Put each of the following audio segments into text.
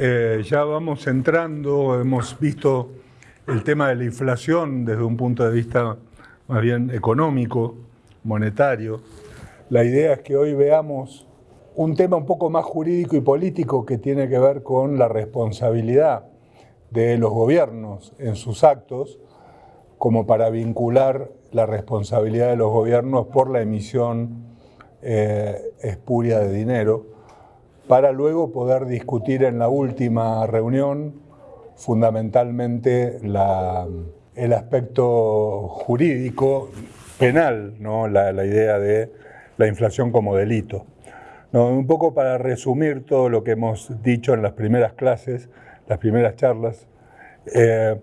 eh, ya vamos entrando, hemos visto el tema de la inflación desde un punto de vista más bien económico, monetario. La idea es que hoy veamos un tema un poco más jurídico y político que tiene que ver con la responsabilidad de los gobiernos en sus actos, como para vincular la responsabilidad de los gobiernos por la emisión eh, espuria de dinero para luego poder discutir en la última reunión fundamentalmente el aspecto jurídico penal, ¿no? la, idea de la inflación como delito. un poco para resumir todo lo que hemos dicho en las primeras clases, las primeras charlas, eh,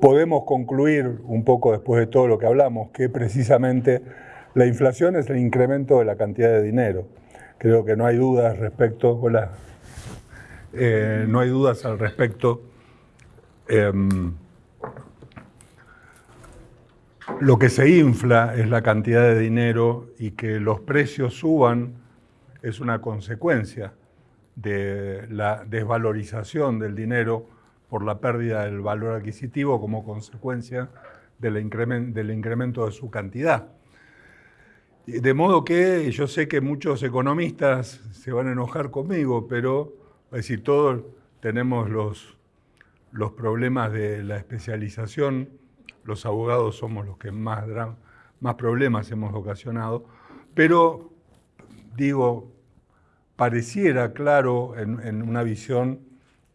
podemos concluir un poco después de todo lo que hablamos que precisamente la inflación es el incremento de la cantidad de dinero Creo que no hay dudas respecto, hola, eh, no hay dudas al respecto. Em, lo que se infla es la cantidad de dinero y que los precios suban es una consecuencia de la desvalorización del dinero por la pérdida del valor adquisitivo como consecuencia del incremento de su cantidad. De modo que yo sé que muchos economistas se van a enojar conmigo, pero, es decir, todos tenemos los, los problemas de la especialización, los abogados somos los que más, más problemas hemos ocasionado, pero digo, pareciera claro en, una visión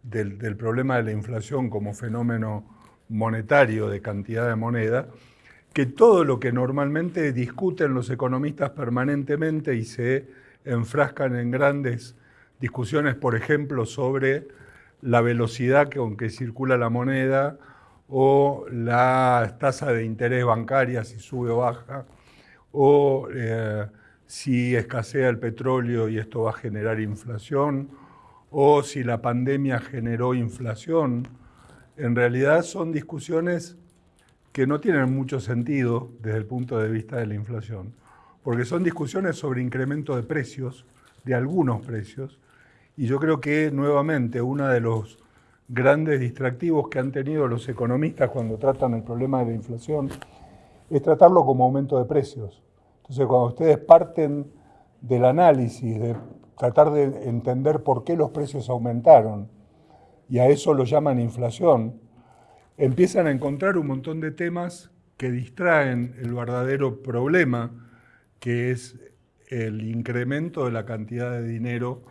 del, del, problema de la inflación como fenómeno monetario de cantidad de moneda, que todo lo que normalmente discuten los economistas permanentemente y se enfrascan en grandes discusiones, por ejemplo, sobre la velocidad con que circula la moneda o la tasa de interés bancaria, si sube o baja, o eh, si escasea el petróleo y esto va a generar inflación, o si la pandemia generó inflación. En realidad son discusiones que no tienen mucho sentido desde el punto de vista de la inflación, porque son discusiones sobre incremento de precios, de algunos precios, y yo creo que nuevamente uno de los grandes distractivos que han tenido los economistas cuando tratan el problema de la inflación es tratarlo como aumento de precios. Entonces, cuando ustedes parten del análisis, de tratar de entender por qué los precios aumentaron, y a eso lo llaman inflación, empiezan a encontrar un montón de temas que distraen el verdadero problema, que es el incremento de la cantidad de dinero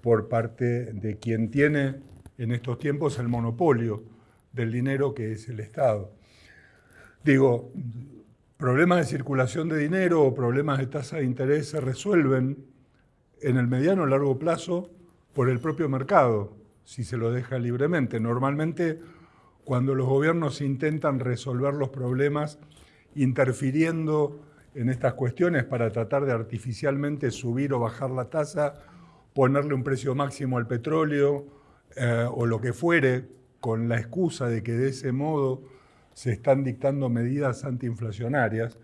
por parte de quien tiene en estos tiempos el monopolio del dinero que es el Estado. Digo, problemas de circulación de dinero o problemas de tasa de interés se resuelven en el mediano o largo plazo por el propio mercado, si se lo deja libremente. Normalmente cuando los gobiernos intentan resolver los problemas interfiriendo en estas cuestiones para tratar de artificialmente subir o bajar la tasa, ponerle un precio máximo al petróleo eh, o lo que fuere, con la excusa de que de ese modo se están dictando medidas antiinflacionarias,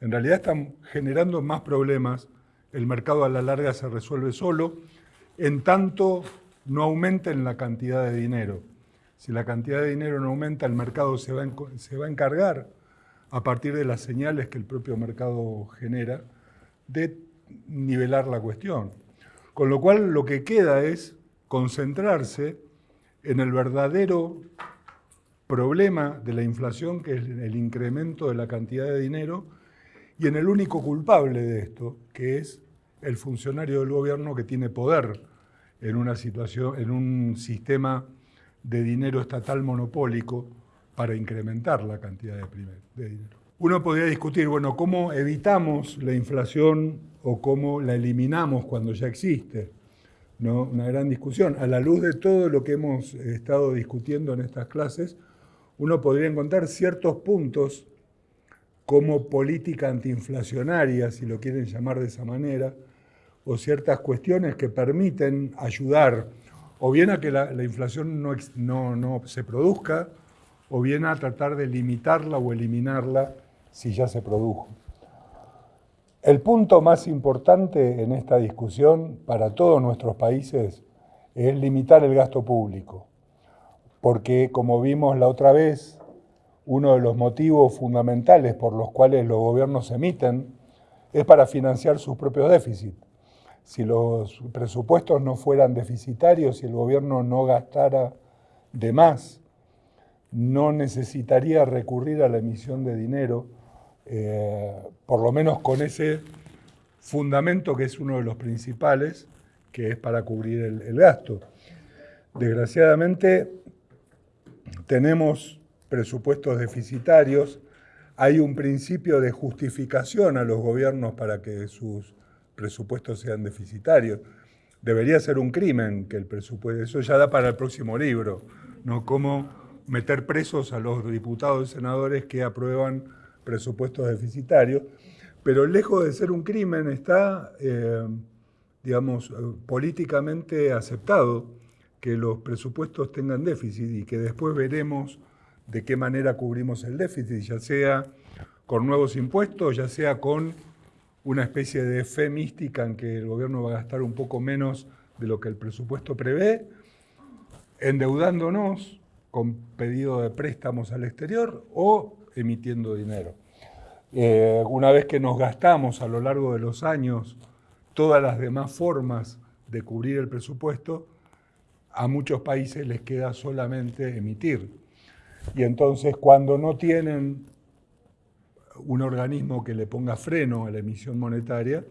en realidad están generando más problemas, el mercado a la larga se resuelve solo, en tanto no aumenten la cantidad de dinero. Si la cantidad de dinero no aumenta, el mercado se va, a encargar, a partir de las señales que el propio mercado genera, de nivelar la cuestión. Con lo cual lo que queda es concentrarse en el verdadero problema de la inflación, que es el incremento de la cantidad de dinero, y en el único culpable de esto, que es el funcionario del gobierno que tiene poder en una situación, en un sistema de dinero estatal monopólico para incrementar la cantidad de, de dinero. Uno podría discutir, bueno, ¿cómo evitamos la inflación o cómo la eliminamos cuando ya existe? ¿No? Una gran discusión. A la luz de todo lo que hemos estado discutiendo en estas clases, uno podría encontrar ciertos puntos como política antiinflacionaria, si lo quieren llamar de esa manera, o ciertas cuestiones que permiten ayudar o bien a que la, inflación no, no, se produzca, o bien a tratar de limitarla o eliminarla si ya se produjo. El punto más importante en esta discusión para todos nuestros países es limitar el gasto público, porque como vimos la otra vez, uno de los motivos fundamentales por los cuales los gobiernos emiten es para financiar sus propios déficits. Si los presupuestos no fueran deficitarios, si el gobierno no gastara de más, no necesitaría recurrir a la emisión de dinero, eh, por lo menos con ese fundamento que es uno de los principales, que es para cubrir el gasto. Desgraciadamente, tenemos presupuestos deficitarios, hay un principio de justificación a los gobiernos para que sus presupuestos sean deficitarios. Debería ser un crimen que el presupuesto, eso ya da para el próximo libro, ¿no? Cómo meter presos a los diputados y senadores que aprueban presupuestos deficitarios, pero lejos de ser un crimen está, eh, digamos, políticamente aceptado que los presupuestos tengan déficit y que después veremos de qué manera cubrimos el déficit, ya sea con nuevos impuestos, ya sea con una especie de fe mística en que el gobierno va a gastar un poco menos de lo que el presupuesto prevé, endeudándonos con pedido de préstamos al exterior o emitiendo dinero. Eh, una vez que nos gastamos a lo largo de los años todas las demás formas de cubrir el presupuesto, a muchos países les queda solamente emitir. Y entonces cuando no tienen un organismo que le ponga freno a la emisión monetaria,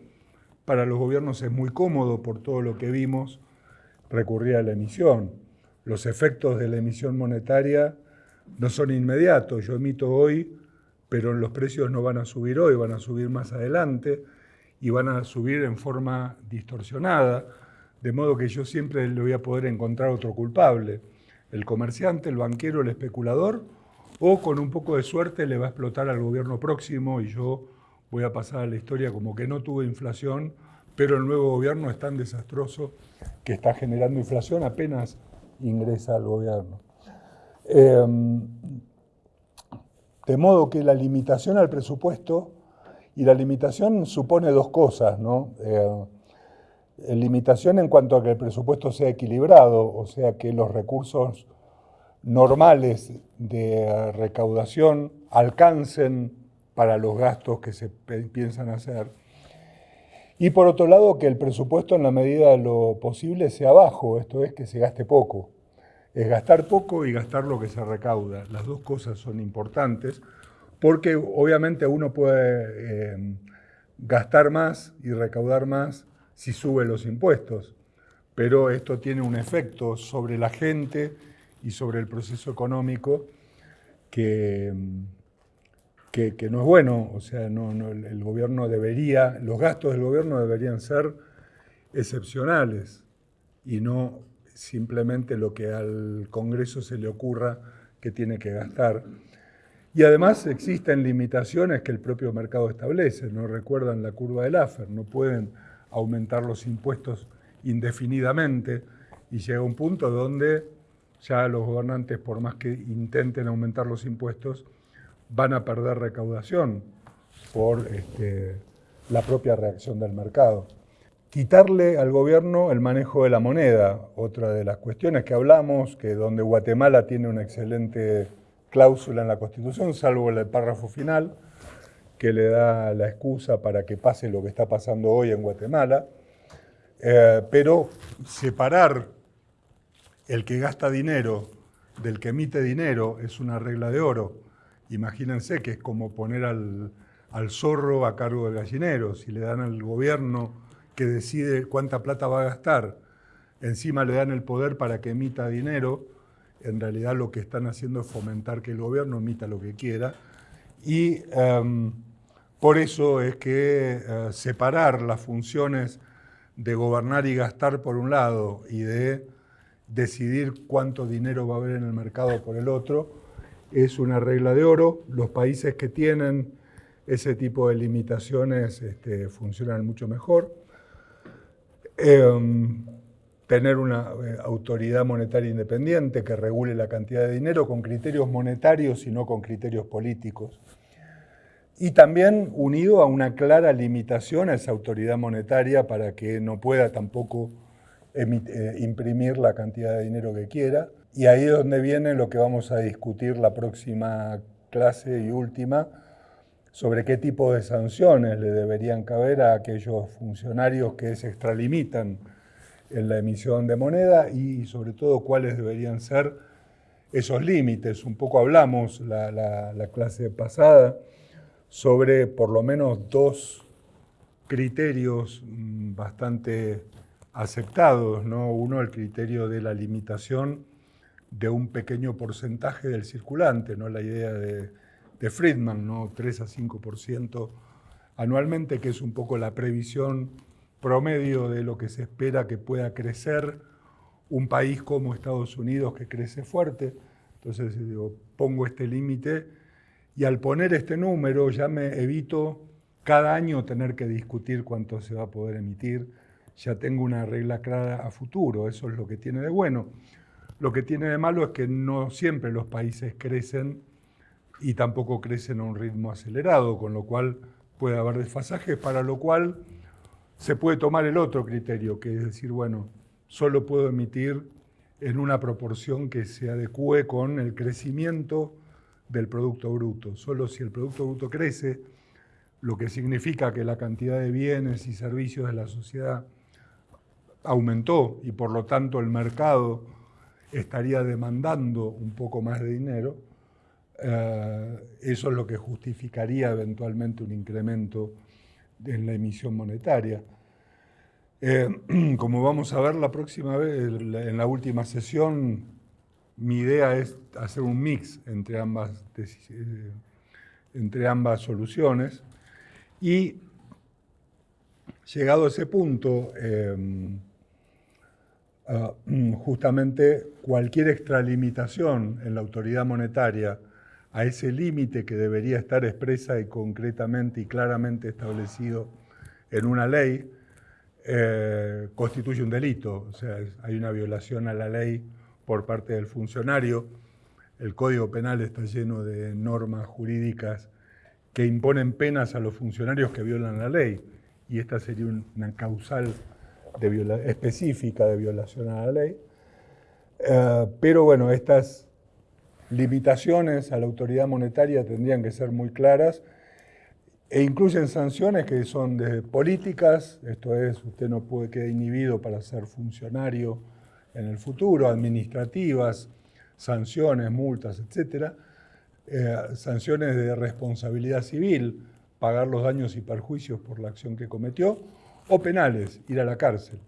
para los gobiernos es muy cómodo, por todo lo que vimos, recurrir a la emisión. Los efectos de la emisión monetaria no son inmediatos. Yo emito hoy, pero los precios no van a subir hoy, van a subir más adelante y van a subir en forma distorsionada, de modo que yo siempre le voy a poder encontrar otro culpable el comerciante, el banquero, el especulador, o con un poco de suerte le va a explotar al gobierno próximo y yo voy a pasar a la historia como que no tuve inflación, pero el nuevo gobierno es tan desastroso que está generando inflación apenas ingresa al gobierno. Em, de modo que la limitación al presupuesto, y la limitación supone dos cosas, ¿no? Eh, limitación en cuanto a que el presupuesto sea equilibrado, o sea, que los recursos normales de recaudación alcancen para los gastos que se piensan hacer. Y por otro lado, que el presupuesto en la medida de lo posible sea bajo, esto es que se gaste poco. Es gastar poco y gastar lo que se recauda. Las dos cosas son importantes porque obviamente uno puede eh, gastar más y recaudar más si sube los impuestos, pero esto tiene un efecto sobre la gente y sobre el proceso económico que, que, no es bueno. O sea, el gobierno debería, los gastos del gobierno deberían ser excepcionales y no simplemente lo que al Congreso se le ocurra que tiene que gastar. Y además existen limitaciones que el propio mercado establece, no recuerdan la curva del AFER, no pueden aumentar los impuestos indefinidamente y llega un punto donde ya los gobernantes, por más que intenten aumentar los impuestos, van a perder recaudación por este, la propia reacción del mercado. Quitarle al gobierno el manejo de la moneda, otra de las cuestiones que hablamos, que donde Guatemala tiene una excelente cláusula en la Constitución, salvo el párrafo final, que le da la excusa para que pase lo que está pasando hoy en Guatemala, eh, pero separar el que gasta dinero del que emite dinero es una regla de oro. Imagínense que es como poner al, al zorro a cargo del gallinero. Si le dan al gobierno que decide cuánta plata va a gastar, encima le dan el poder para que emita dinero, en realidad lo que están haciendo es fomentar que el gobierno emita lo que quiera. Y em, por eso es que eh, separar las funciones de gobernar y gastar por un lado y de decidir cuánto dinero va a haber en el mercado por el otro es una regla de oro. Los países que tienen ese tipo de limitaciones este, funcionan mucho mejor. Em, tener una eh, autoridad monetaria independiente que regule la cantidad de dinero con criterios monetarios y no con criterios políticos y también unido a una clara limitación a esa autoridad monetaria para que no pueda tampoco eh, imprimir la cantidad de dinero que quiera. Y ahí es donde viene lo que vamos a discutir la próxima clase y última, sobre qué tipo de sanciones le deberían caber a aquellos funcionarios que se extralimitan en la emisión de moneda y sobre todo cuáles deberían ser esos límites. Un poco hablamos la, la clase pasada sobre por lo menos dos criterios mm, bastante aceptados. ¿no? Uno, el criterio de la limitación de un pequeño porcentaje del circulante, ¿no? la idea de, Friedman, ¿no? 3 a 5% anualmente, que es un poco la previsión promedio de lo que se espera que pueda crecer un país como Estados Unidos que crece fuerte. Entonces pongo este límite y al poner este número ya me evito cada año tener que discutir cuánto se va a poder emitir. Ya tengo una regla clara a futuro, eso es lo que tiene de bueno. Lo que tiene de malo es que no siempre los países crecen y tampoco crecen a un ritmo acelerado, con lo cual puede haber desfasajes, para lo cual se puede tomar el otro criterio, que es decir, bueno, solo puedo emitir en una proporción que se adecue con el crecimiento del Producto Bruto. Solo si el Producto Bruto crece, lo que significa que la cantidad de bienes y servicios de la sociedad aumentó y por lo tanto el mercado estaría demandando un poco más de dinero, eh, eso es lo que justificaría eventualmente un incremento en la emisión monetaria. Eh, como vamos a ver la próxima vez, en la última sesión, mi idea es hacer un mix entre ambas, eh, entre ambas soluciones y llegado a ese punto, Ah, justamente cualquier extralimitación en la autoridad monetaria a ese límite que debería estar expresa y concretamente y claramente establecido en una ley, eh, constituye un delito. O sea, hay una violación a la ley por parte del funcionario. El Código Penal está lleno de normas jurídicas que imponen penas a los funcionarios que violan la ley. Y esta sería una causal específica de violación a la ley. Eh, pero bueno, estas limitaciones a la autoridad monetaria tendrían que ser muy claras e incluyen sanciones que son de políticas, esto es, usted no puede quedar inhibido para ser funcionario en el futuro, administrativas, sanciones, multas, etc. Eh, sanciones de responsabilidad civil, pagar los daños y perjuicios por la acción que cometió, o penales, ir a la cárcel.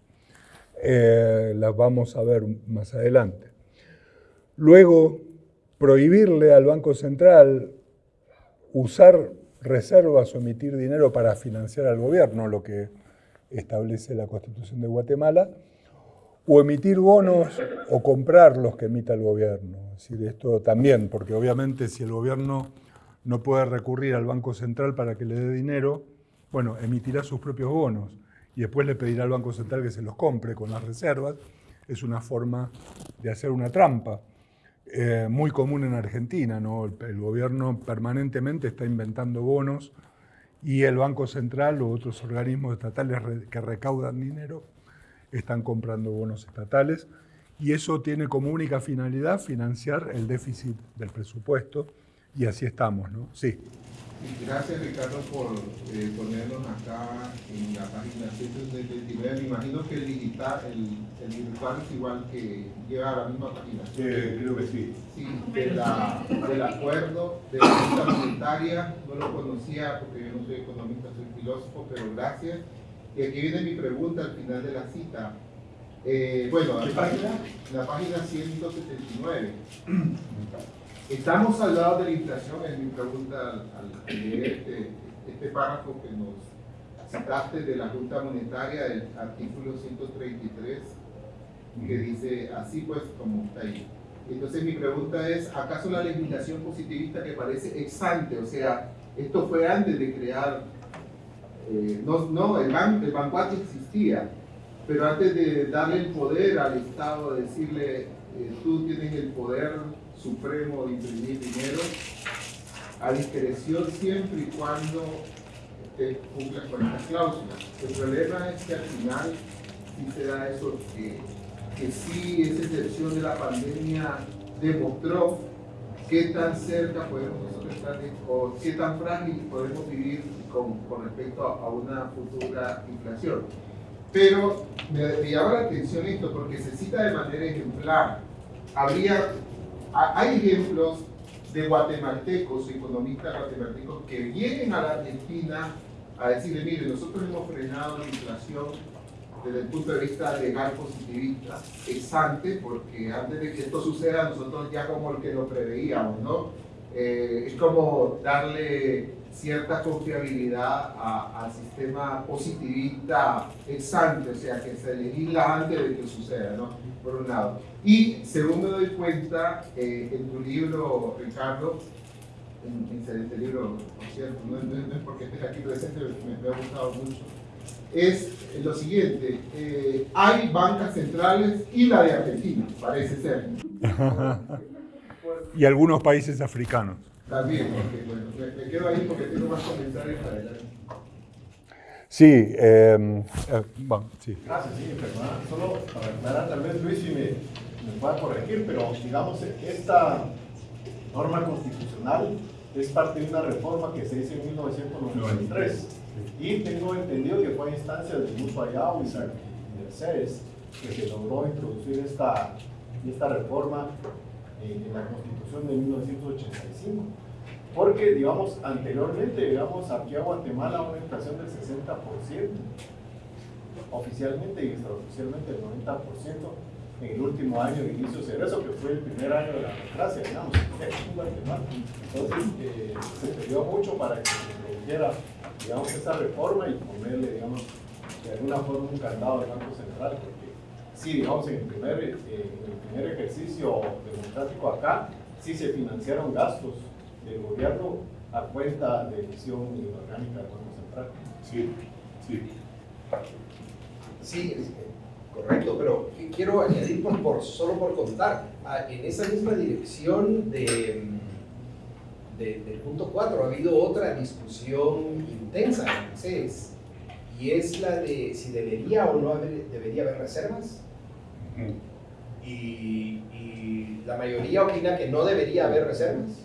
Eh, las vamos a ver más adelante. Luego, prohibirle al Banco Central usar reservas o emitir dinero para financiar al gobierno, lo que establece la Constitución de Guatemala, o emitir bonos o comprar los que emita el gobierno. Es decir, esto también, porque obviamente si el gobierno no puede recurrir al Banco Central para que le dé dinero, bueno, emitirá sus propios bonos y después le pedirá al Banco Central que se los compre con las reservas. Es una forma de hacer una trampa. Eh, muy común en Argentina, ¿no? el, gobierno permanentemente está inventando bonos y el Banco Central u otros organismos estatales que recaudan dinero están comprando bonos estatales y eso tiene como única finalidad financiar el déficit del presupuesto y así estamos, ¿no? Sí. Gracias Ricardo por eh, ponernos acá en la página 179. Me imagino que el digital, el, virtual es igual que lleva a la misma página. creo que sí. Sí, del acuerdo de la Junta Monetaria, no lo conocía porque yo no soy economista, soy filósofo, pero gracias. Y aquí viene mi pregunta al final de la cita. Eh, bueno, la página? La página 179. Estamos al lado de la inflación, es mi pregunta al, leer este, este, párrafo que nos citaste de la Junta Monetaria, del artículo 133, que dice así pues como está ahí. Entonces mi pregunta es, ¿acaso la legislación positivista que parece exante? O sea, esto fue antes de crear, eh, no, no, el, ban, el existía, pero antes de darle el poder al Estado, decirle, eh, tú tienes el poder supremo de imprimir dinero a discreción siempre y cuando te cumplas con estas cláusulas. El problema es que al final sí se da eso, que, sí esa excepción de la pandemia demostró qué tan cerca podemos estar o qué tan frágil podemos vivir con, con respecto a, una futura inflación. Pero me, me, llama la atención esto porque se cita de manera ejemplar. Habría, hay ejemplos de guatemaltecos, economistas guatemaltecos que vienen a la Argentina a decirle, mire, nosotros hemos frenado la inflación desde el punto de vista legal positivista, exante, porque antes de que esto suceda nosotros ya como el que lo preveíamos, ¿no? Eh, es como darle cierta confiabilidad al sistema positivista exante, o sea, que se legisla antes de que suceda, ¿no? Por un lado. Y según me doy cuenta, eh, en tu libro, Ricardo, en, excelente libro, por cierto, no, es porque estés aquí presente, me, me ha gustado mucho, es lo siguiente, eh, hay bancas centrales y la de Argentina, parece ser. y algunos países africanos. También, porque, bueno, me, quedo ahí porque tengo más comentarios para adelante. Sí, eh, eh, bueno, sí. Gracias, sí, perdón. Solo para aclarar, tal vez Luis si me, me pueda corregir, pero digamos, esta norma constitucional es parte de una reforma que se hizo en 1993. Y tengo entendido que fue a instancia de Muso Ayao y Mercedes que se logró introducir esta, esta reforma en la Constitución de 1985. Porque, digamos, anteriormente, digamos, aquí a Guatemala una inflación del 60%, oficialmente y extraoficialmente del 90%, en el último año de inicio de eso que fue el primer año de la democracia, digamos, en Guatemala. Entonces, eh, se perdió mucho para que se produjera, digamos, esa reforma y ponerle, digamos, de alguna forma un candado al Banco Central, porque sí, digamos, en el primer, eh, en el primer ejercicio democrático acá, sí se financiaron gastos del gobierno a cuenta de emisión inorgánica del Banco Central. Sí, sí. Sí, Correcto, pero quiero añadir por, solo por contar, en esa misma dirección de, del punto 4 ha habido otra discusión intensa en CES y es la de si debería o no debería haber reservas. Y, la mayoría opina que no debería haber reservas.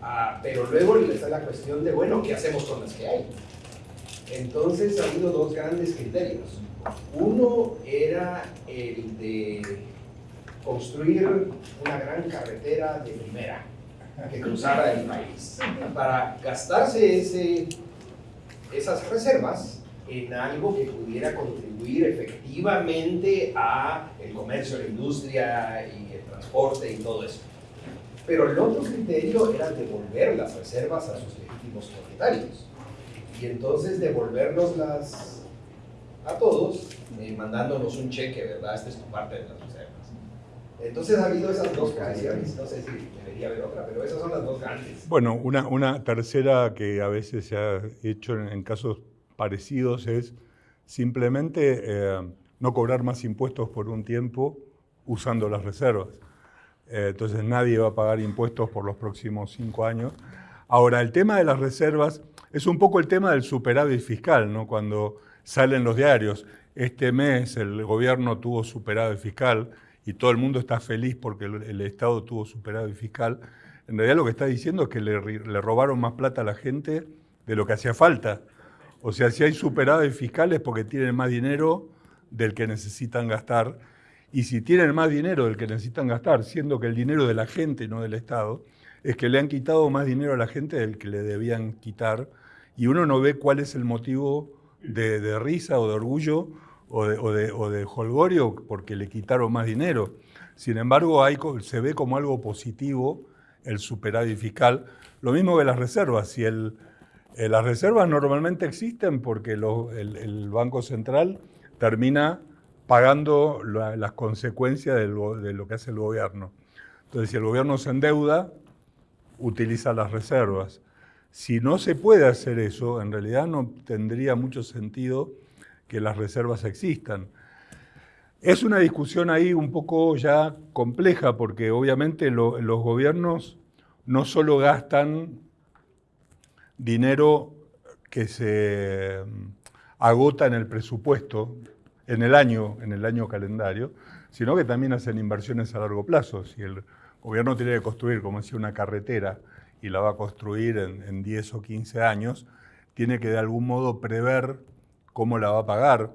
Ah, pero luego está la cuestión de, bueno, ¿qué hacemos con las que hay? Entonces ha habido dos grandes criterios. Uno era el de construir una gran carretera de primera que cruzara el país para gastarse ese, esas reservas en algo que pudiera contribuir efectivamente a el comercio, la industria y el transporte y todo eso. Pero el otro criterio era devolver las reservas a sus legítimos propietarios y entonces devolvernos las a todos, eh, mandándonos un cheque, ¿verdad? Esta es tu parte de las reservas. Entonces ha habido esas dos posiciones, no sé si debería haber otra, pero esas son las dos grandes. Bueno, una, una tercera que a veces se ha hecho en, casos parecidos es simplemente eh, no cobrar más impuestos por un tiempo usando las reservas. Eh, entonces nadie va a pagar impuestos por los próximos cinco años. Ahora, el tema de las reservas es un poco el tema del superávit fiscal, ¿no? Cuando salen los diarios. Este mes el gobierno tuvo superávit fiscal y todo el mundo está feliz porque el, Estado tuvo superávit fiscal. En realidad lo que está diciendo es que le, robaron más plata a la gente de lo que hacía falta. O sea, si hay superávit fiscal es porque tienen más dinero del que necesitan gastar. Y si tienen más dinero del que necesitan gastar, siendo que el dinero de la gente, no del Estado, es que le han quitado más dinero a la gente del que le debían quitar. Y uno no ve cuál es el motivo de, risa o de orgullo o de, o, de, holgorio porque le quitaron más dinero. Sin embargo, se ve como algo positivo el superávit fiscal. Lo mismo que las reservas. Si eh, las reservas normalmente existen porque el, Banco Central termina pagando las consecuencias de lo que hace el gobierno. Entonces, si el gobierno se endeuda, utiliza las reservas. Si no se puede hacer eso, en realidad no tendría mucho sentido que las reservas existan. Es una discusión ahí un poco ya compleja porque obviamente los gobiernos no solo gastan dinero que se agota en el presupuesto, en el año, en el año calendario, sino que también hacen inversiones a largo plazo. Si el gobierno tiene que construir, como decía, una carretera y la va a construir en, en 10 o 15 años, tiene que de algún modo prever cómo la va a pagar.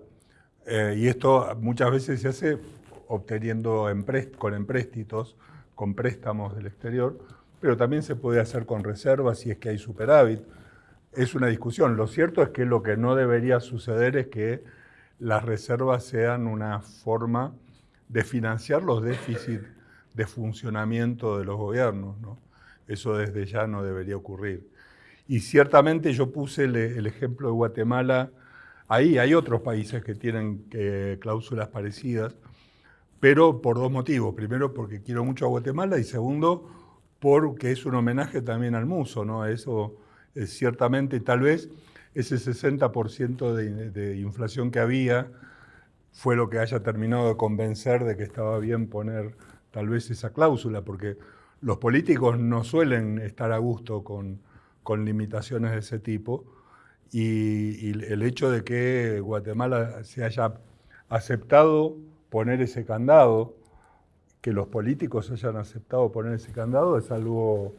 Eh, y esto muchas veces se hace obteniendo con empréstitos, con préstamos del exterior, pero también se puede hacer con reservas si es que hay superávit. Es una discusión. Lo cierto es que lo que no debería suceder es que las reservas sean una forma de financiar los déficits de funcionamiento de los gobiernos. Eso desde ya no debería ocurrir. Y ciertamente yo puse el, ejemplo de Guatemala, ahí hay otros países que tienen eh, cláusulas parecidas, pero por dos motivos. Primero, porque quiero mucho a Guatemala y segundo, porque es un homenaje también al muso, ¿no? Eso es ciertamente, tal vez, ese 60% de, de inflación que había fue lo que haya terminado de convencer de que estaba bien poner tal vez esa cláusula, porque los políticos no suelen estar a gusto con con limitaciones de ese tipo. Y, el hecho de que Guatemala se haya aceptado poner ese candado, que los políticos hayan aceptado poner ese candado es algo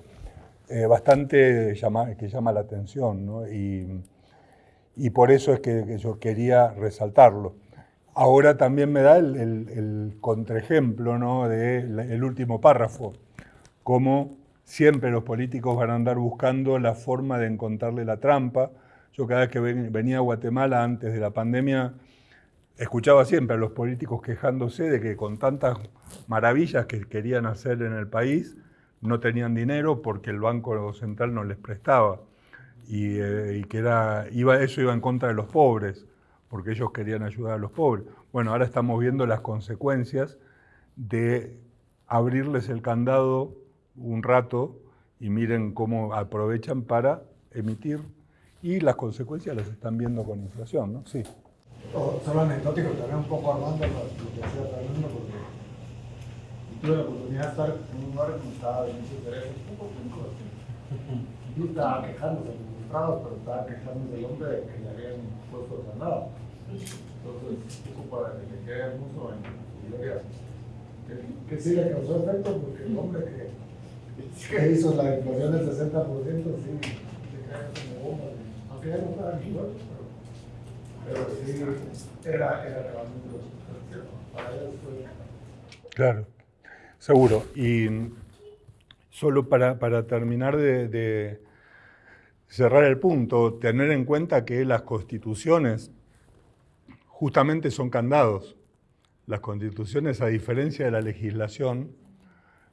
eh, bastante que llama la atención y, por eso es que, yo quería resaltarlo. Ahora también me da el, el, contraejemplo ¿no? del último párrafo, como Siempre los políticos van a andar buscando la forma de encontrarle la trampa. Yo cada vez que venía a Guatemala antes de la pandemia, escuchaba siempre a los políticos quejándose de que con tantas maravillas que querían hacer en el país, no tenían dinero porque el Banco Central no les prestaba. Y, eh, que era, iba, eso iba en contra de los pobres, porque ellos querían ayudar a los pobres. Bueno, ahora estamos viendo las consecuencias de abrirles el candado un rato y miren cómo aprovechan para emitir y las consecuencias las están viendo con inflación, ¿no? Sí. solo anecdótico, también un poco armando lo, que decía Fernando, porque tuve la oportunidad de estar en un lugar que estaba de muchos derechos, un poco Yo estaba quejándose frustrados, pero estaba quejándose del hombre de que le habían puesto el ganado. Entonces, poco para que le quede hermoso en gloria. Que, que sí le causó efecto, porque el hombre que que hizo la inflación del 60%, sí, se cae como bomba. Aunque ya no estaba aquí, pero, pero sí, era, era realmente para ellos fue... Claro, seguro. Y solo para, para terminar de, de cerrar el punto, tener en cuenta que las constituciones justamente son candados. Las constituciones, a diferencia de la legislación,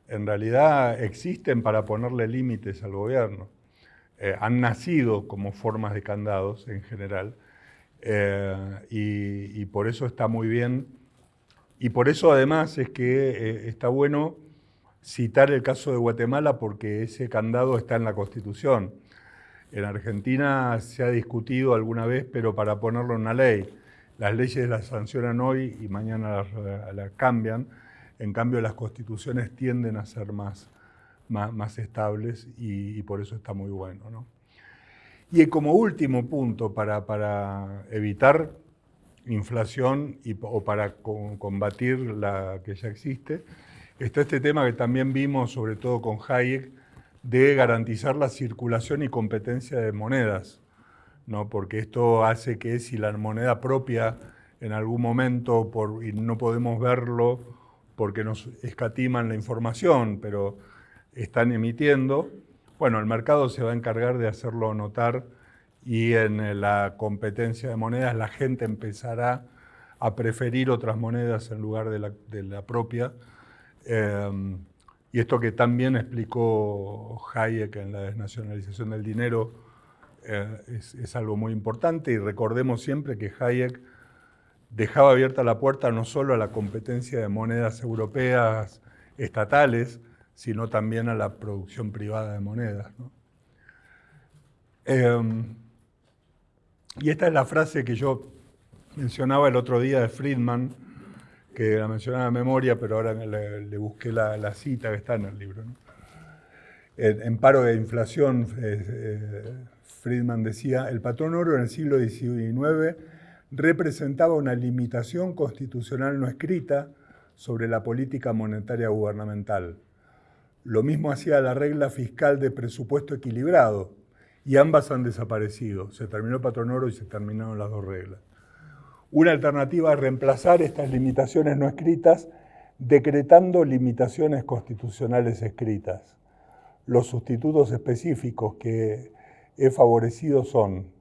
en realidad existen para ponerle límites al gobierno. Eh, han nacido como formas de candados en general eh, y, por eso está muy bien. Y por eso además es que eh, está bueno citar el caso de Guatemala porque ese candado está en la Constitución. En Argentina se ha discutido alguna vez, pero para ponerlo en una ley. Las leyes las sancionan hoy y mañana las cambian en cambio, las constituciones tienden a ser más, más, estables y, por eso está muy bueno. ¿no? Y como último punto para, para evitar inflación o para combatir la que ya existe, está este tema que también vimos, sobre todo con Hayek, de garantizar la circulación y competencia de monedas, ¿no? porque esto hace que si la moneda propia en algún momento, por, no podemos verlo, porque nos escatiman la información, pero están emitiendo, bueno, el mercado se va a encargar de hacerlo notar y en la competencia de monedas la gente empezará a preferir otras monedas en lugar de la, propia. Em, y esto que también explicó Hayek en la desnacionalización del dinero eh, es, algo muy importante y recordemos siempre que Hayek dejaba abierta la puerta no solo a la competencia de monedas europeas estatales, sino también a la producción privada de monedas. Em, y esta es la frase que yo mencionaba el otro día de Friedman, que la mencionaba en memoria, pero ahora le, busqué la, cita que está en el libro. En, paro de inflación, eh, eh, Friedman decía, el patrón oro en el siglo XIX representaba una limitación constitucional no escrita sobre la política monetaria gubernamental. Lo mismo hacía la regla fiscal de presupuesto equilibrado, y ambas han desaparecido. Se terminó el patrón oro y se terminaron las dos reglas. Una alternativa es reemplazar estas limitaciones no escritas decretando limitaciones constitucionales escritas. Los sustitutos específicos que he favorecido son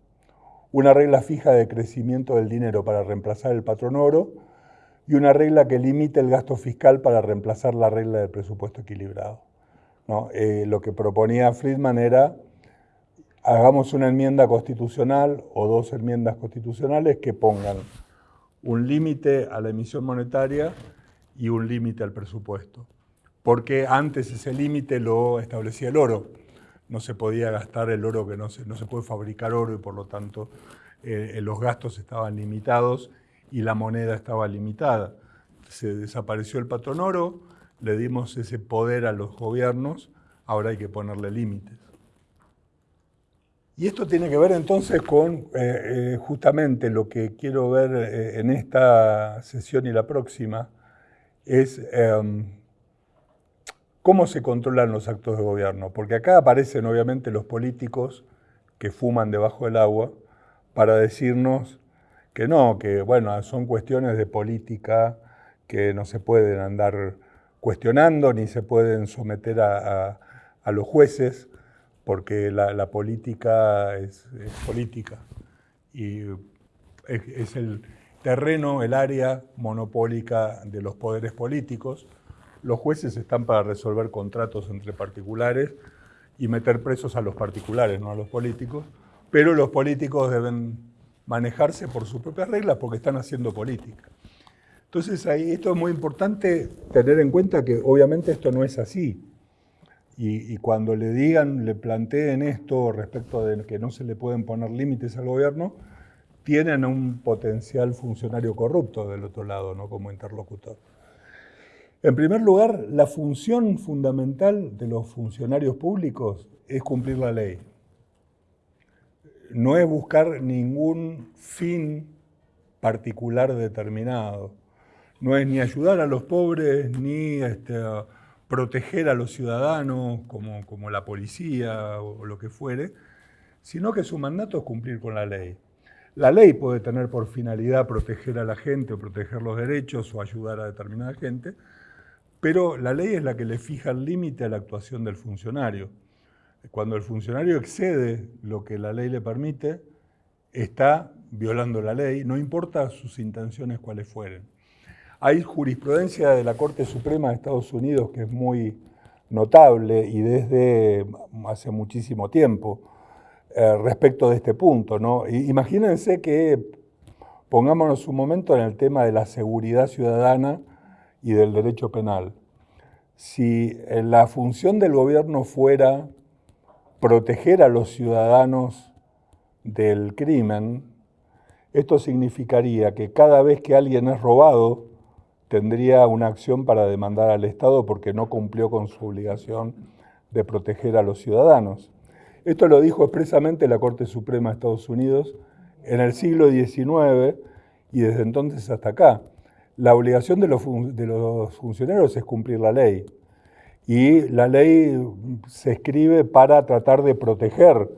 una regla fija de crecimiento del dinero para reemplazar el patrón oro y una regla que limite el gasto fiscal para reemplazar la regla del presupuesto equilibrado. Eh, lo que proponía Friedman era hagamos una enmienda constitucional o dos enmiendas constitucionales que pongan un límite a la emisión monetaria y un límite al presupuesto. Porque antes ese límite lo establecía el oro. No se podía gastar el oro, que no se, no se puede fabricar oro y por lo tanto eh, los gastos estaban limitados y la moneda estaba limitada. Se desapareció el patrón oro, le dimos ese poder a los gobiernos, ahora hay que ponerle límites. Y esto tiene que ver entonces con eh, eh, justamente lo que quiero ver eh, en esta sesión y la próxima, es em, cómo se controlan los actos de gobierno. Porque acá aparecen obviamente los políticos que fuman debajo del agua para decirnos que no, que bueno, son cuestiones de política que no se pueden andar cuestionando ni se pueden someter a los jueces porque la, política es, política y es, el terreno, el área monopólica de los poderes políticos. Los jueces están para resolver contratos entre particulares y meter presos a los particulares, no a los políticos, pero los políticos deben manejarse por sus propias reglas porque están haciendo política. Entonces ahí esto es muy importante tener en cuenta que obviamente esto no es así. Y, cuando le digan, le planteen esto respecto de que no se le pueden poner límites al gobierno, tienen un potencial funcionario corrupto del otro lado, ¿no? como interlocutor. En primer lugar, la función fundamental de los funcionarios públicos es cumplir la ley. No es buscar ningún fin particular determinado. No es ni ayudar a los pobres, ni este, proteger a los ciudadanos como, como la policía o, lo que fuere, sino que su mandato es cumplir con la ley. La ley puede tener por finalidad proteger a la gente o proteger los derechos o ayudar a determinada gente, pero la ley es la que le fija el límite a la actuación del funcionario. Cuando el funcionario excede lo que la ley le permite, está violando la ley, no importa sus intenciones cuáles fueren. Hay jurisprudencia de la Corte Suprema de Estados Unidos que es muy notable y desde hace muchísimo tiempo eh, respecto de este punto. ¿no? Imagínense que pongámonos un momento en el tema de la seguridad ciudadana y del derecho penal. Si eh, la función del gobierno fuera proteger a los ciudadanos del crimen, esto significaría que cada vez que alguien es robado, tendría una acción para demandar al Estado porque no cumplió con su obligación de proteger a los ciudadanos. Esto lo dijo expresamente la Corte Suprema de Estados Unidos en el siglo XIX y desde entonces hasta acá. La obligación de los, de los funcionarios es cumplir la ley. Y la ley se escribe para tratar de proteger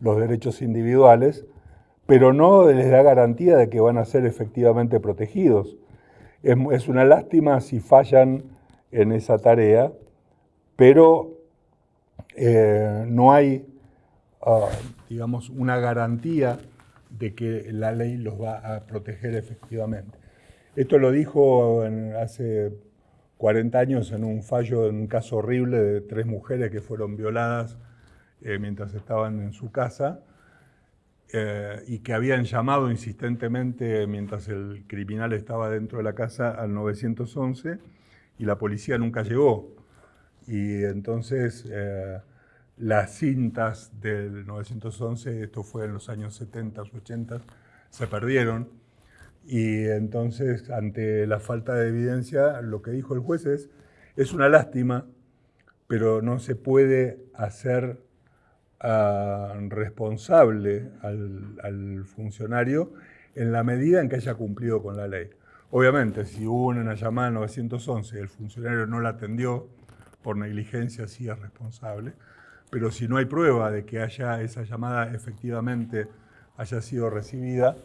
los derechos individuales, pero no les da garantía de que van a ser efectivamente protegidos. Es, una lástima si fallan en esa tarea, pero eh, no hay, ah, digamos, una garantía de que la ley los va a proteger efectivamente. Esto lo dijo hace 40 años en un fallo, en un caso horrible de tres mujeres que fueron violadas eh, mientras estaban en su casa eh, y que habían llamado insistentemente mientras el criminal estaba dentro de la casa al 911 y la policía nunca llegó. Y entonces eh, las cintas del 911, esto fue en los años 70 o 80, se perdieron. Y entonces, ante la falta de evidencia, lo que dijo el juez es, es una lástima, pero no se puede hacer responsable al, funcionario en la medida en que haya cumplido con la ley. Obviamente, si hubo una llamada al 911 y el funcionario no la atendió por negligencia, sí es responsable, pero si no hay prueba de que haya esa llamada efectivamente haya sido recibida,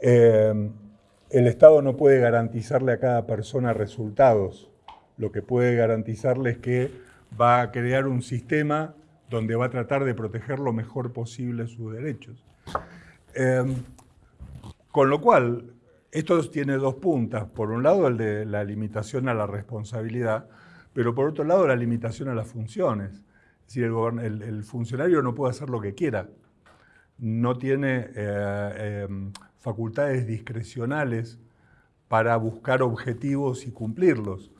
eh, el Estado no puede garantizarle a cada persona resultados. Lo que puede garantizarle es que va a crear un sistema donde va a tratar de proteger lo mejor posible sus derechos. Eh, con lo cual, esto tiene dos puntas. Por un lado, el de la limitación a la responsabilidad, pero por otro lado, la limitación a las funciones. Es decir, el, funcionario no puede hacer lo que quiera. No tiene eh, em, facultades discrecionales para buscar objetivos y cumplirlos.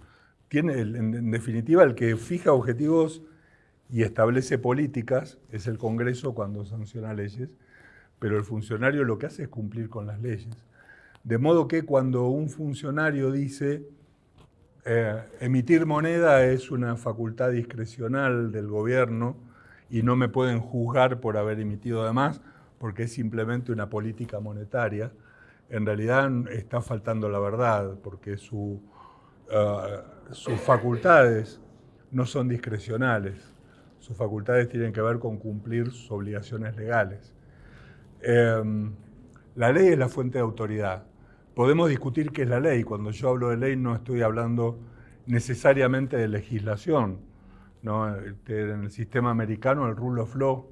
Tiene, en definitiva, el que fija objetivos y establece políticas es el Congreso cuando sanciona leyes, pero el funcionario lo que hace es cumplir con las leyes. De modo que cuando un funcionario dice eh, emitir moneda es una facultad discrecional del gobierno y no me pueden juzgar por haber emitido además porque es simplemente una política monetaria, en realidad está faltando la verdad porque eh, sus facultades no son discrecionales, sus facultades tienen que ver con cumplir sus obligaciones legales. Em, la ley es la fuente de autoridad Podemos discutir qué es la ley. Cuando yo hablo de ley no estoy hablando necesariamente de legislación. Este, en el sistema americano, el rule of law,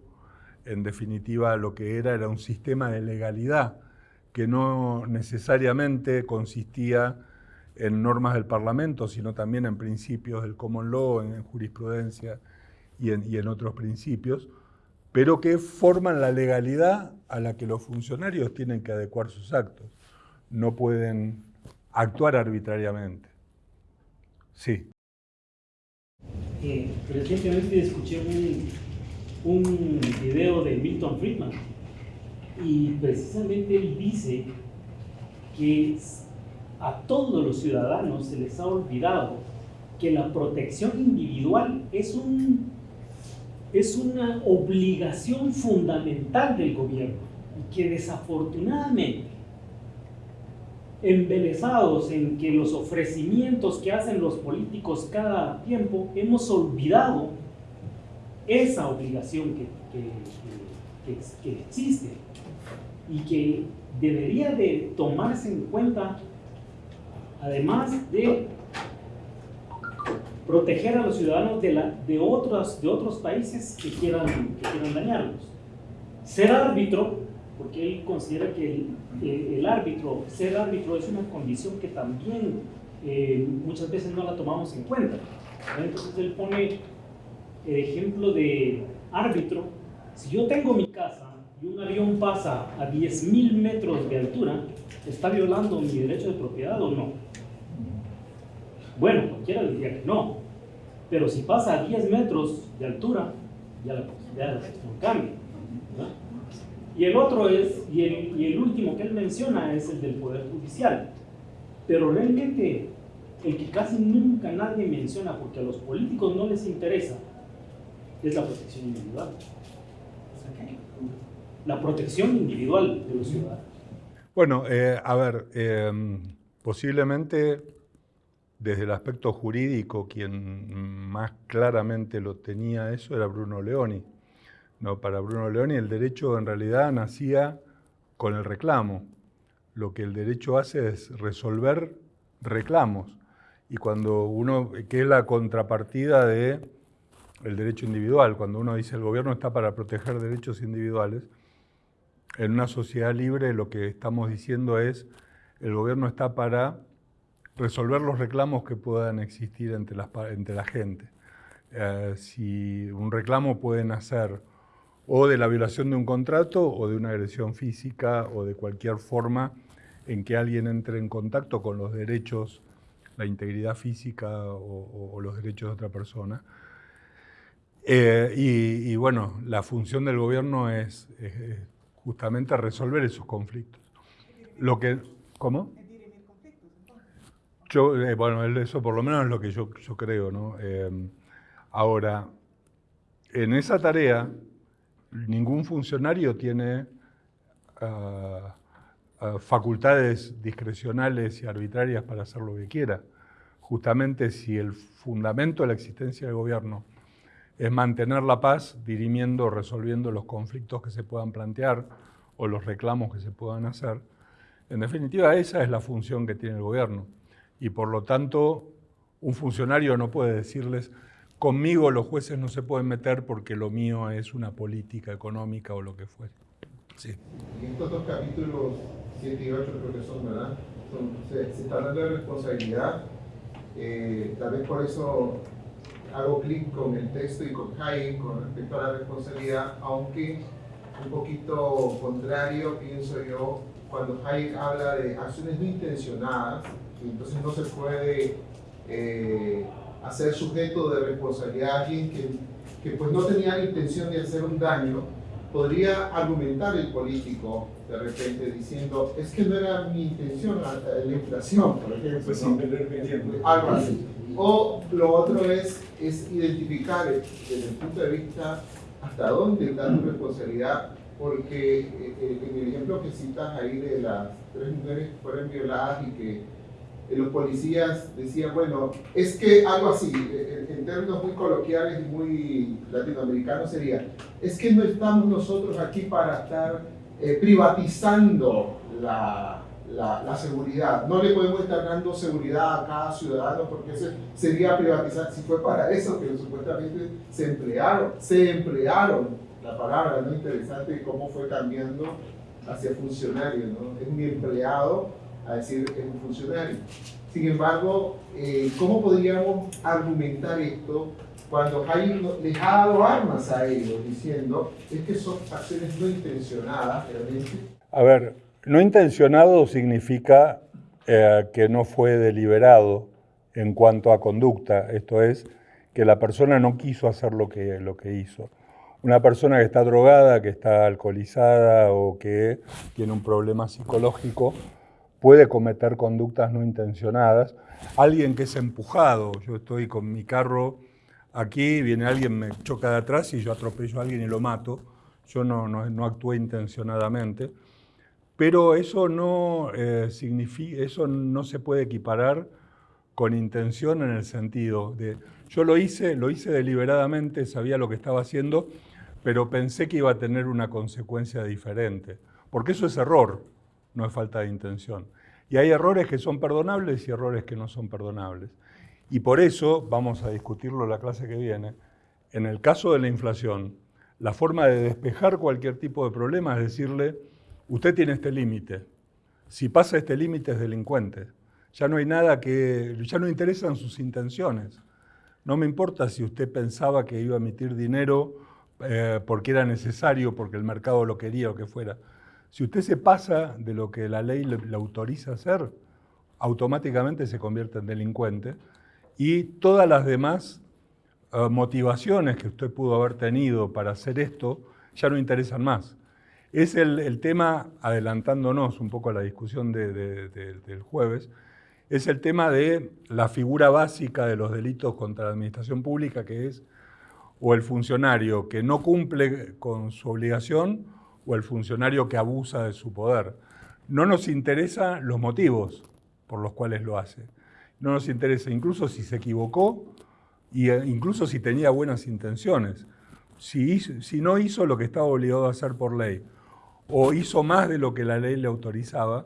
en definitiva lo que era era un sistema de legalidad que no necesariamente consistía en normas del Parlamento, sino también en principios del common law, en jurisprudencia y en, otros principios, pero que forman la legalidad a la que los funcionarios tienen que adecuar sus actos no pueden actuar arbitrariamente. Sí. Eh, recientemente escuché un, un video de Milton Friedman y precisamente él dice que a todos los ciudadanos se les ha olvidado que la protección individual es, un, es una obligación fundamental del gobierno y que desafortunadamente embelesados en que los ofrecimientos que hacen los políticos cada tiempo, hemos olvidado esa obligación que, que, existe y que debería de tomarse en cuenta, además de proteger a los ciudadanos de, la, de, otros, de otros países que quieran, que quieran dañarlos. Ser árbitro porque él considera que el, árbitro, ser árbitro es una condición que también eh, muchas veces no la tomamos en cuenta. Entonces él pone el ejemplo de árbitro. Si yo tengo mi casa y un avión pasa a 10.000 metros de altura, ¿está violando mi derecho de propiedad o no? Bueno, cualquiera diría que no. Pero si pasa a 10 metros de altura, ya la posibilidad de cambia. Y el otro es, y el, y el último que él menciona es el del Poder Judicial. Pero realmente el que casi nunca nadie menciona porque a los políticos no les interesa es la protección individual. La protección individual de los ciudadanos. Bueno, eh, a ver, em, posiblemente desde el aspecto jurídico quien más claramente lo tenía eso era Bruno Leoni no, para Bruno Leoni el derecho en realidad nacía con el reclamo. Lo que el derecho hace es resolver reclamos. Y cuando uno, que es la contrapartida de el derecho individual, cuando uno dice el gobierno está para proteger derechos individuales, en una sociedad libre lo que estamos diciendo es el gobierno está para resolver los reclamos que puedan existir entre, las, entre la gente. Eh, si un reclamo puede nacer o de la violación de un contrato o de una agresión física o de cualquier forma en que alguien entre en contacto con los derechos, la integridad física o, los derechos de otra persona. Eh, y, bueno, la función del gobierno es, justamente resolver esos conflictos. Lo que, ¿Cómo? Yo, eh, bueno, eso por lo menos es lo que yo, creo, ¿no? Eh, ahora, en esa tarea, ningún funcionario tiene eh, facultades discrecionales y arbitrarias para hacer lo que quiera. Justamente si el fundamento de la existencia del gobierno es mantener la paz, dirimiendo resolviendo los conflictos que se puedan plantear o los reclamos que se puedan hacer, en definitiva esa es la función que tiene el gobierno. Y por lo tanto, un funcionario no puede decirles, conmigo los jueces no se pueden meter porque lo mío es una política económica o lo que fuere. Sí. Y estos dos capítulos 7 y 8 creo que son, ¿verdad? se, está hablando de responsabilidad. Eh, tal vez por eso hago clic con el texto y con Hayek con respecto a la responsabilidad, aunque un poquito contrario, pienso yo, cuando Hayek habla de acciones no intencionadas, y entonces no se puede eh, hacer sujeto de responsabilidad a alguien que, que pues no tenía la intención de hacer un daño, podría argumentar el político de repente diciendo, es que no era mi intención la, la inflación, por ejemplo. Pues ¿no? Algo así. O lo otro es, es identificar desde el punto de vista hasta dónde está tu responsabilidad, porque eh, eh, en el ejemplo que citas ahí de las tres mujeres que fueron violadas y que eh, los policías decían, bueno, es que algo así, en términos muy coloquiales y muy latinoamericanos sería, es que no estamos nosotros aquí para estar privatizando la, la, seguridad. No le podemos estar dando seguridad a cada ciudadano porque eso sería privatizar. Si fue para eso que supuestamente se emplearon, se emplearon la palabra, ¿no? Interesante cómo fue cambiando hacia funcionario, ¿no? Es un empleado a decir es un funcionario. Sin embargo, eh, ¿cómo podríamos argumentar esto cuando Jaime les ha dado armas a ellos diciendo es que son acciones no intencionadas realmente? A ver, no intencionado significa eh, que no fue deliberado en cuanto a conducta, esto es, que la persona no quiso hacer lo que, lo que hizo. Una persona que está drogada, que está alcoholizada o que tiene un problema psicológico puede cometer conductas no intencionadas. Alguien que es empujado, yo estoy con mi carro aquí, viene alguien, me choca de atrás y yo atropello a alguien y lo mato. Yo no, no, no actué intencionadamente. Pero eso no, eh, significa, eso no se puede equiparar con intención en el sentido de, yo lo hice, lo hice deliberadamente, sabía lo que estaba haciendo, pero pensé que iba a tener una consecuencia diferente. Porque eso es error, no es falta de intención. Y hay errores que son perdonables y errores que no son perdonables. Y por eso, vamos a discutirlo la clase que viene, en el caso de la inflación, la forma de despejar cualquier tipo de problema es decirle, usted tiene este límite. Si pasa este límite es delincuente. Ya no hay nada que, ya no interesan sus intenciones. No me importa si usted pensaba que iba a emitir dinero eh, porque era necesario, porque el mercado lo quería o que fuera. Si usted se pasa de lo que la ley le, autoriza a hacer, automáticamente se convierte en delincuente y todas las demás eh, motivaciones que usted pudo haber tenido para hacer esto ya no interesan más. Es el, tema, adelantándonos un poco a la discusión del jueves, es el tema de la figura básica de los delitos contra la administración pública, que es o el funcionario que no cumple con su obligación o el funcionario que abusa de su poder. No nos interesan los motivos por los cuales lo hace. No nos interesa incluso si se equivocó e incluso si tenía buenas intenciones. Si, si no hizo lo que estaba obligado a hacer por ley o hizo más de lo que la ley le autorizaba,